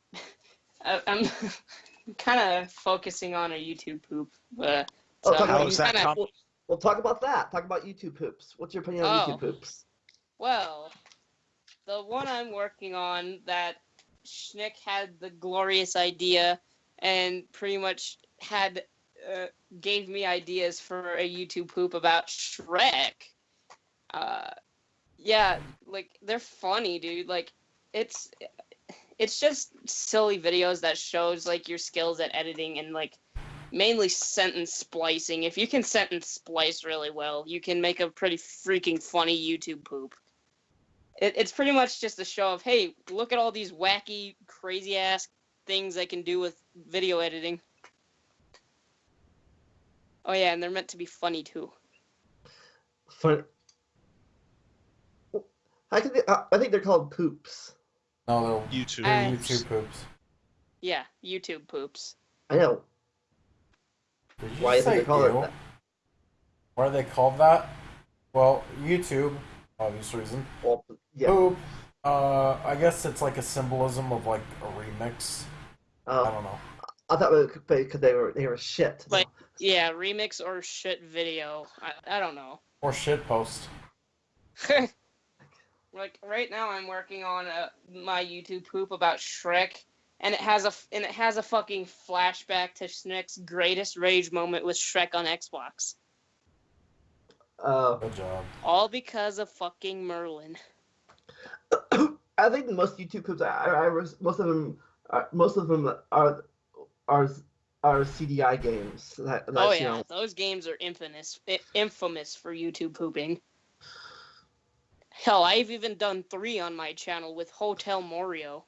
I'm kind of focusing on a YouTube poop. But Oh, so talk about How's that kinda- com- Well, we'll talk about that. Talk about YouTube poops. What's your opinion on Oh. YouTube poops? Well, the one I'm working on that Schnick had the glorious idea and pretty much had uh, gave me ideas for a YouTube poop about Shrek. Uh, yeah, like they're funny, dude. Like it's it's just silly videos that shows like your skills at editing and like mainly sentence splicing. If you can sentence splice really well, you can make a pretty freaking funny YouTube poop. It, it's pretty much just a show of, hey, look at all these wacky, crazy ass things I can do with video editing. Oh yeah, and they're meant to be funny too. Fun. I think they, I think they're called poops. No, YouTube. they're Uh, YouTube poops. Yeah, YouTube poops. I know. Did Why is say it called that? Why are they called that? Well, YouTube, obvious reason. Well, yeah. Poop. Uh, I guess it's like a symbolism of like a remix. I Uh, don't know. I thought it was because they were they were shit. Like- Yeah, remix or shit video. I, I don't know. Or shit post. like right now, I'm working on a, my YouTube poop about Shrek, and it has a and it has a fucking flashback to Schnick's greatest rage moment with Shrek on Xbox. Uh, Good job. All because of fucking Merlin. I think most YouTube clips I, I, I was- most of them are, most of them are are are CD-i games. That, that's, oh you yeah, know, those games are infamous, infamous for YouTube pooping. Hell, I've even done three on my channel with Hotel Morio.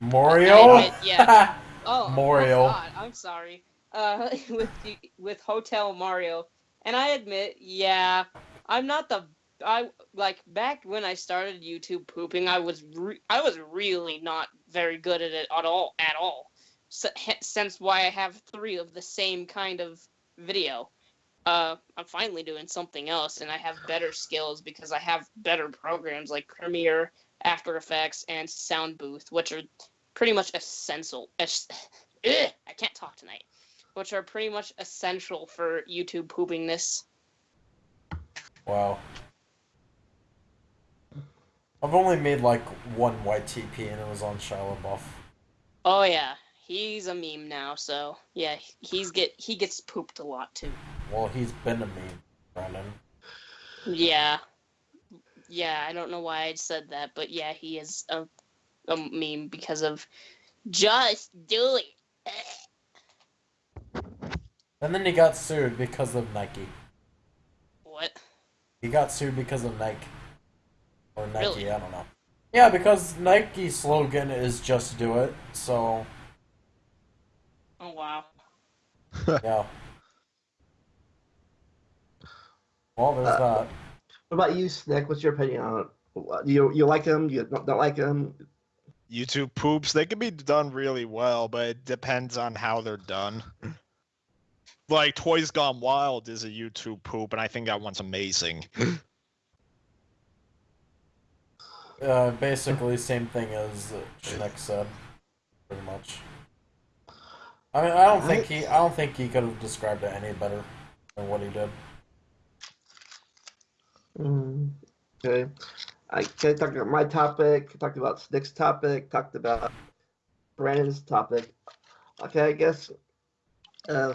Mario? I admit, yeah. Oh, Mario. Oh God, I'm sorry. Uh, with the- with Hotel Mario, and I admit, yeah, I'm not the I like back when I started YouTube pooping. I was I was really not very good at it at all at all. So, since why I have three of the same kind of video. Uh, I'm finally doing something else, and I have better skills because I have better programs like Premiere, After Effects, and Soundbooth, which are pretty much essential. Es- Ugh, I can't talk tonight. Which are pretty much essential for YouTube poopingness. Wow. I've only made like one YTP and it was on Shia LaBeouf. Oh yeah, he's a meme now, so yeah, he's get he gets pooped a lot too. Well, he's been a meme, Brandon. Yeah, yeah, I don't know why I said that, but yeah, he is a a meme because of just do it. And then he got sued because of Nike. What? He got sued because of Nike. Or Nike, Really? I don't know. Yeah, because Nike's slogan is just do it, so Oh wow. yeah. Well, there's Uh, that. what about you, Snick? What's your opinion on it? What- You you like them? You don't, don't like them? YouTube poops, they can be done really well, but it depends on how they're done. Like Toys Gone Wild is a YouTube poop, and I think that one's amazing. Uh, basically, same thing as uh, Schneck said, pretty much. I mean, I don't think he, I don't think he could have described it any better than what he did. Mm, okay. I talked about my topic, talked about Snick's topic, talked about Brandon's topic. Okay, I guess. Uh,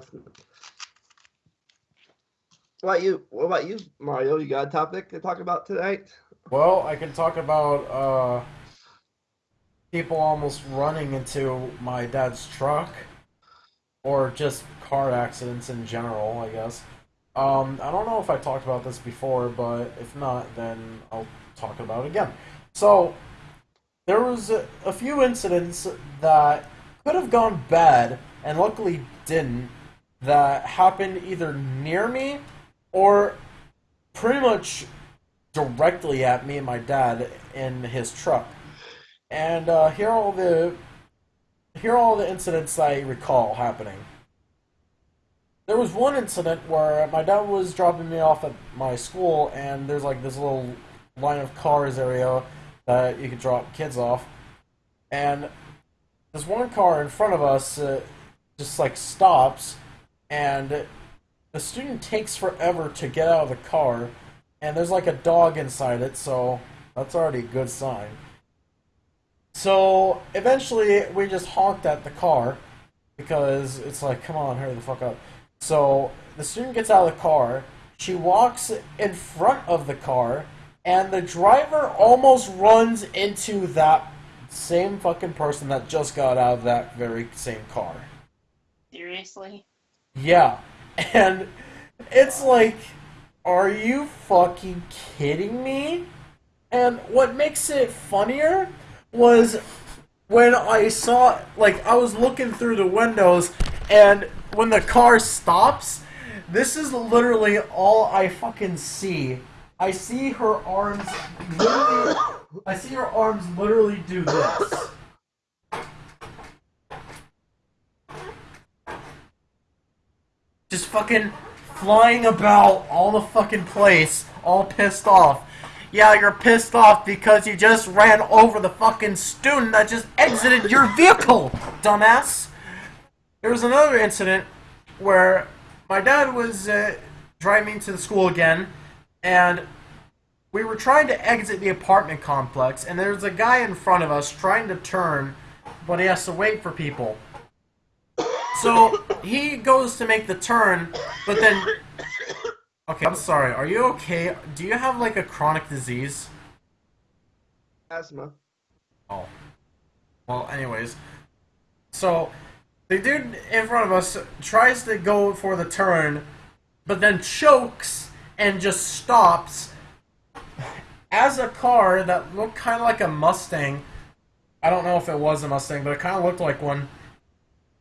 what about you? What about you, Mario? You got a topic to talk about tonight? Well, I can talk about uh, people almost running into my dad's truck, or just car accidents in general, I guess. Um, I don't know if I talked about this before, but if not, then I'll talk about it again. So, there was a, a few incidents that could have gone bad, and luckily didn't, that happened either near me or pretty much directly at me and my dad in his truck. And uh, here are all the here are all the incidents I recall happening. There was one incident where my dad was dropping me off at my school, and there's like this little line of cars area that you could drop kids off, and this one car in front of us uh, just like stops, and the student takes forever to get out of the car, and there's like a dog inside it, so that's already a good sign. So eventually, we just honked at the car because it's like, come on, hurry the fuck up. So the student gets out of the car, she walks in front of the car, and the driver almost runs into that same fucking person that just got out of that very same car. Seriously? Yeah. And it's like, are you fucking kidding me? And what makes it funnier was when I saw, like, I was looking through the windows, and when the car stops, this is literally all I fucking see. I see her arms literally, I see her arms literally do this. just fucking flying about all the fucking place, all pissed off. Yeah, you're pissed off because you just ran over the fucking student that just exited your vehicle, dumbass. There was another incident where my dad was uh, driving to the school again, and we were trying to exit the apartment complex, and there's a guy in front of us trying to turn, but he has to wait for people. So he goes to make the turn, but then. Okay, I'm sorry. Are you okay? Do you have like a chronic disease? Asthma. Oh. Well, anyways. So the dude in front of us tries to go for the turn, but then chokes and just stops. As a car that looked kind of like a Mustang. I don't know if it was a Mustang, but it kind of looked like one.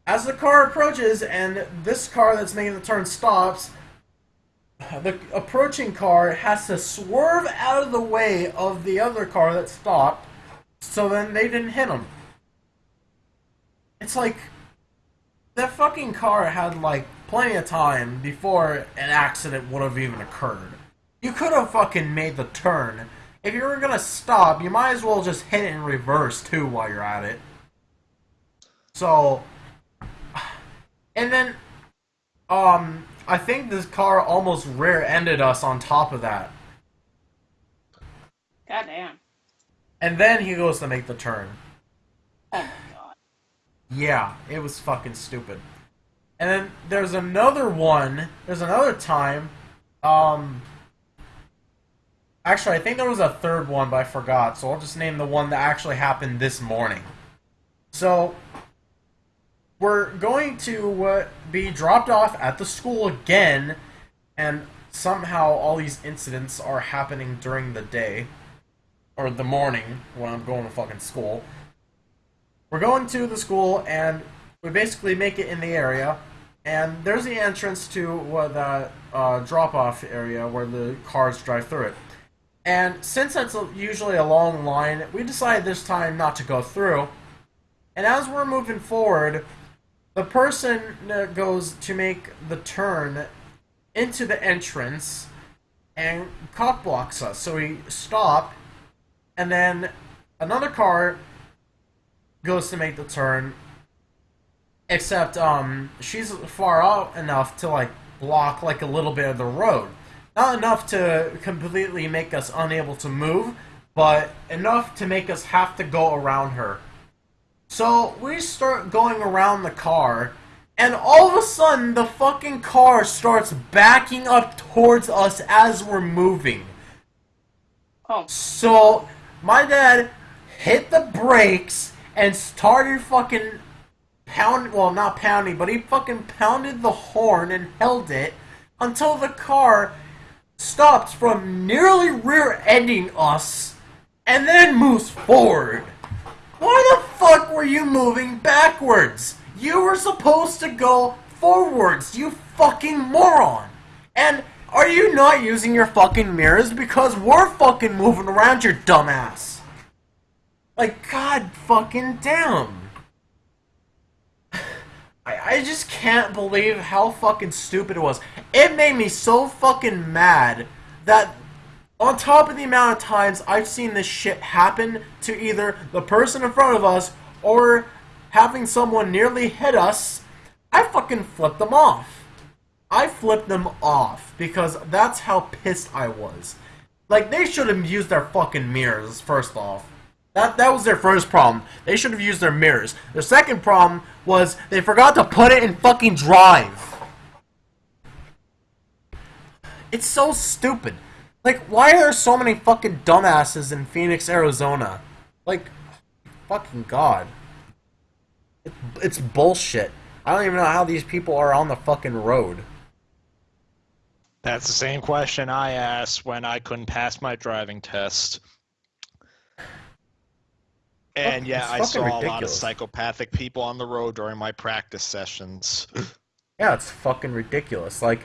As the car approaches and this car that's making the turn stops, the approaching car has to swerve out of the way of the other car that stopped, so then they didn't hit him. It's like that fucking car had like plenty of time before an accident would have even occurred. You could have fucking made the turn. If you were gonna stop, you might as well just hit it in reverse too while you're at it. So, and then, um, I think this car almost rear-ended us on top of that. God damn. And then he goes to make the turn. Oh my god. Yeah, it was fucking stupid. And then there's another one. There's another time. Um. Actually, I think there was a third one, but I forgot. So I'll just name the one that actually happened this morning. So we're going to uh, be dropped off at the school again, and somehow all these incidents are happening during the day or the morning when I'm going to fucking school. We're going to the school, and we basically make it in the area, and there's the entrance to uh, the uh, drop-off area where the cars drive through it. And since that's usually a long line, we decided this time not to go through. And as we're moving forward, the person goes to make the turn into the entrance and cop blocks us. So we stop, and then another car goes to make the turn. Except um, she's far out enough to like block like a little bit of the road. Not enough to completely make us unable to move, but enough to make us have to go around her. So we start going around the car, and all of a sudden the fucking car starts backing up towards us as we're moving. Oh, So my dad hit the brakes and started fucking pound well not pounding, but he fucking pounded the horn and held it until the car stopped from nearly rear-ending us and then moves forward. Why the fuck were you moving backwards? You were supposed to go forwards, you fucking moron. And are you not using your fucking mirrors? Because we're fucking moving around your dumbass. Like, god fucking damn. I, I just can't believe how fucking stupid it was. It made me so fucking mad that on top of the amount of times I've seen this shit happen to either the person in front of us or having someone nearly hit us, I fucking flipped them off. I flipped them off because that's how pissed I was. Like they should have used their fucking mirrors first off. That that was their first problem. They should have used their mirrors. Their second problem was they forgot to put it in fucking drive. It's so stupid. Like why are there so many fucking dumbasses in Phoenix, Arizona? Like fucking god. It, it's bullshit. I don't even know how these people are on the fucking road. That's the same question I asked when I couldn't pass my driving test. And yeah, I saw a lot of psychopathic people on the road during my practice sessions. Yeah, it's fucking ridiculous. Like,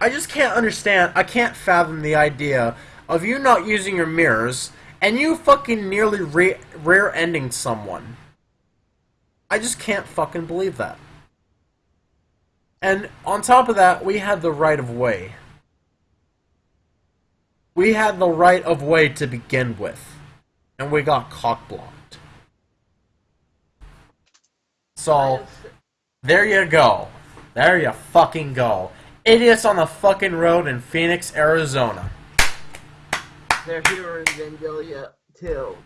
I just can't understand. I can't fathom the idea of you not using your mirrors and you fucking nearly re- rear-ending someone. I just can't fucking believe that. And on top of that, we had the right of way. We had the right of way to begin with, and we got cock blocked. So. There you go. There you fucking go. Idiots on the fucking road in Phoenix, Arizona. They're here in Vandalia too.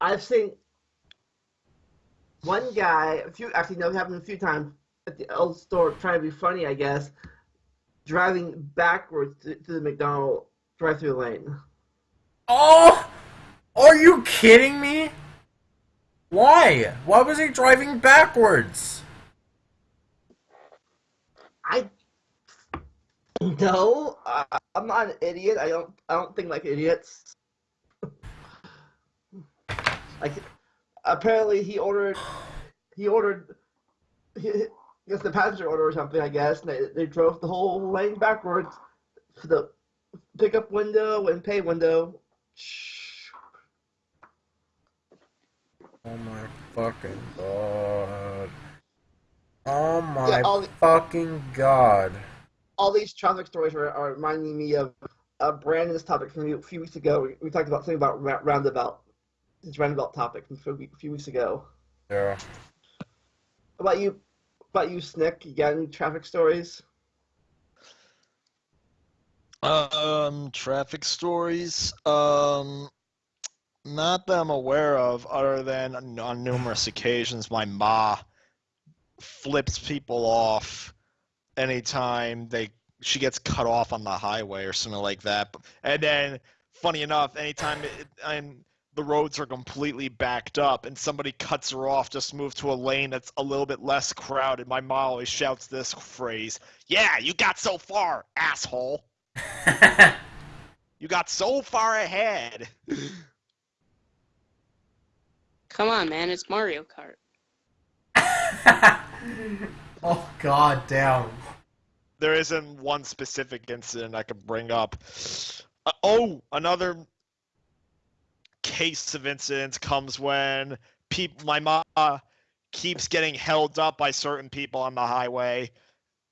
I've seen one guy, a few actually no, it happened a few times at the old store trying to be funny, I guess, driving backwards to, to the McDonald drive-through lane. Oh! Are you kidding me? Why? Why was he driving backwards? I no, uh, I'm not an idiot. I don't. I don't think like idiots. like, apparently he ordered. He ordered. He, I guess the passenger order or something. I guess and they, they drove the whole lane backwards to the pickup window and pay window. Oh my fucking god. Oh my Yeah, fucking god. All these traffic stories are, are reminding me of uh, Brandon's topic from a few weeks ago. We, we talked about something about ra- roundabout, his roundabout topic from a few- few weeks ago. Yeah. About you? how About you, Snick? You got any traffic stories? Um, traffic stories. Um, not that I'm aware of, other than on- on numerous occasions my ma flips people off anytime they she gets cut off on the highway or something like that. And then, funny enough, anytime it, and the roads are completely backed up and somebody cuts her off, just move to a lane that's a little bit less crowded. My mom always shouts this phrase: "Yeah, you got so far, asshole." You got so far ahead. Come on, man, it's Mario Kart. oh god damn. There isn't one specific incident I could bring up. Uh, oh, another case of incidents comes when my mom keeps getting held up by certain people on the highway,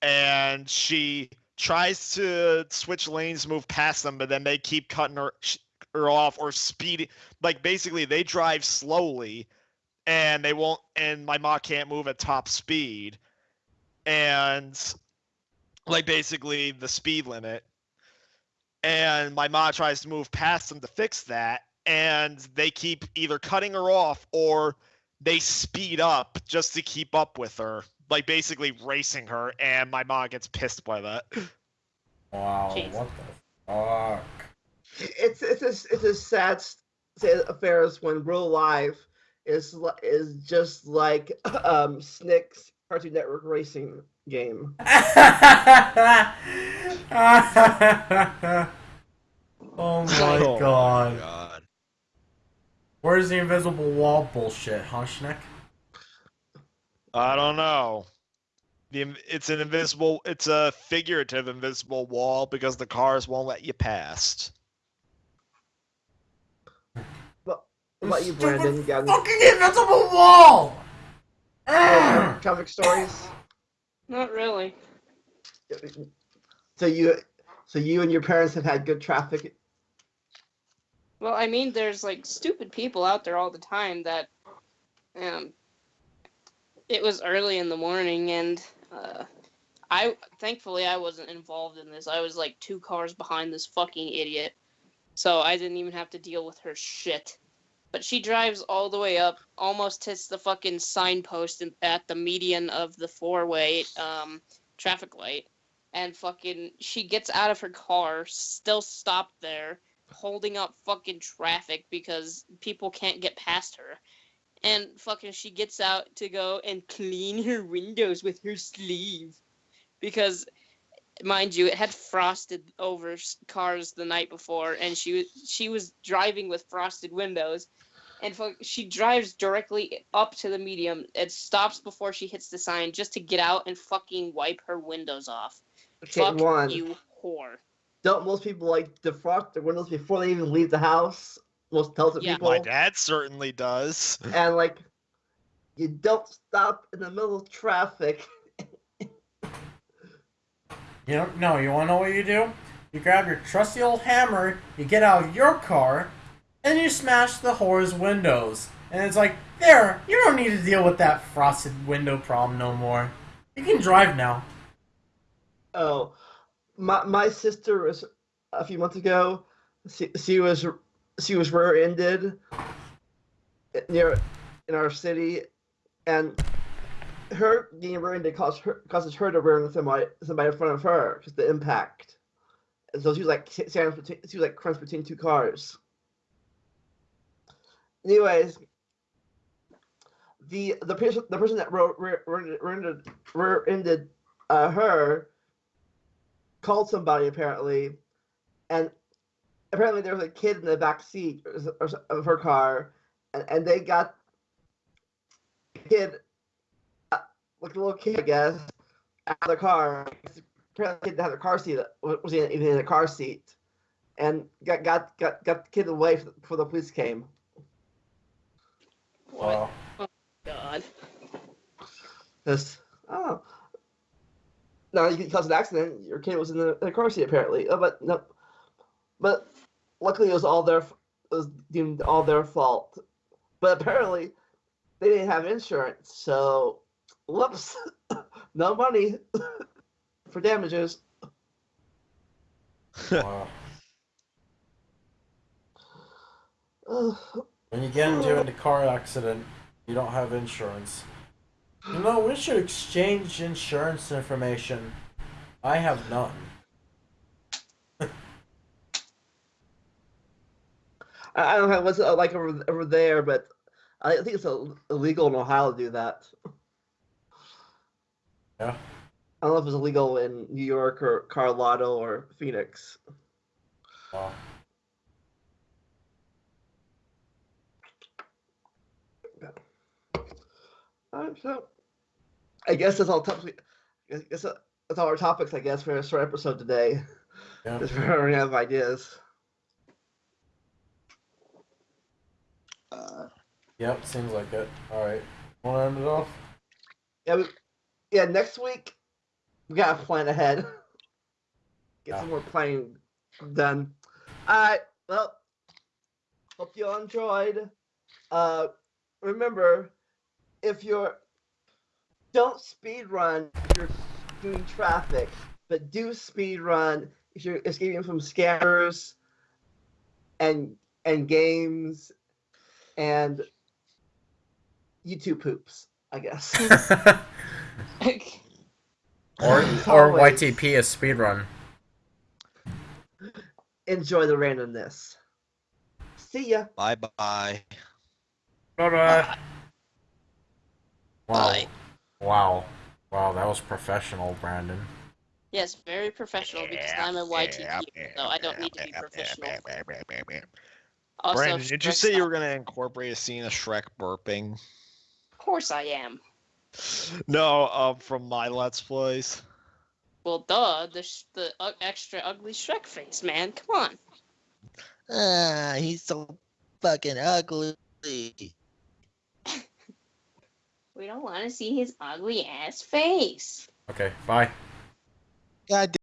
and she tries to switch lanes, move past them, but then they keep cutting her, her off or speed like basically they drive slowly and they won't and my mom can't move at top speed and like basically the speed limit and my mom tries to move past them to fix that and they keep either cutting her off or they speed up just to keep up with her like basically racing her and my mom gets pissed by that Wow, Jeez. what the fuck? It's it's a, it's a sad s- state of affairs when real life is is just like um Snick's Cartoon Network racing game. oh my Oh god. god Where's the invisible wall bullshit, huh, Schneck? I don't know. The it's an invisible. It's a figurative invisible wall because the cars won't let you past. What about you, Stupid Brandon? You got any Fucking invisible wall! Ugh. comic stories? Not really. So you so you and your parents have had good traffic. Well, I mean, there's like stupid people out there all the time that, um, it was early in the morning and, uh, I thankfully I wasn't involved in this. I was like two cars behind this fucking idiot, so I didn't even have to deal with her shit. But she drives all the way up, almost hits the fucking signpost in- at the median of the four-way um, traffic light, and fucking she gets out of her car, still stopped there, holding up fucking traffic because people can't get past her. And fucking she gets out to go and clean her windows with her sleeve. Because mind you, it had frosted over cars the night before and she was she was driving with frosted windows. And fuck, she drives directly up to the medium and stops before she hits the sign just to get out and fucking wipe her windows off. Okay, Fuck one. you, whore. Don't most people like defrost their windows before they even leave the house? Most intelligent Yeah. people. My dad certainly does. and like you don't stop in the middle of traffic. You know, no, you wanna know what you do? You grab your trusty old hammer, you get out of your car, and you smash the whore's windows. And it's like, there, you don't need to deal with that frosted window problem no more. You can drive now. Oh, my my sister was a few months ago. She, she was she was rear-ended near in our city, and her being rear-ended caused her causes her to rear-end somebody somebody in front of her because the impact. And so she was like she was like crunched between two cars. Anyways, the the person the person that wrote rear-ended uh, her called somebody apparently, and apparently there was a kid in the back seat of her car, and, and they got kid, uh, like a little kid, I guess, out of the car. Apparently, the kid had a car seat wa- was even in a car seat, and got got got, got the kid away before the police came. What? Wow. Oh God. This, oh. Now you can cause an accident. Your kid was in the, in the car seat apparently, oh, but no, but luckily it was all their it was deemed all their fault. But apparently they didn't have insurance, so whoops, no money for damages. wow. Ugh. When you get into a car accident, you don't have insurance. You know, we should exchange insurance information. I have none. I don't know what's like over over there, but I think it's illegal in Ohio to do that. Yeah. I don't know if it's illegal in New York or Colorado or Phoenix. Wow. So I guess that's all topics. I guess that's all our topics. I guess for a short episode today. Yeah. Just we already have ideas. Yep, seems like it. Alright. Wanna end it off? Yeah, we, yeah. Next week we gotta plan ahead. Get Yeah. some more planning done. All right. Well, Hope you all enjoyed. Uh, remember, if you're don't speed run if you're doing traffic, but do speed run if you're escaping from scammers and and games and YouTube poops. I guess. or or always, YTP is speedrun. Enjoy the randomness. See ya. Bye-bye. Bye bye. Bye bye. Wow. Bye. Wow. Wow, that was professional, Brandon. Yes, very professional because I'm a YTP, so I don't need to be professional. Also, Brandon, did you say you were gonna incorporate a scene of Shrek burping? Of course I am. No, uh, from my Let's Plays. Well, duh, the sh- the uh, extra ugly Shrek face, man. Come on. Ah, he's so fucking ugly. We don't want to see his ugly ass face. Okay, bye. God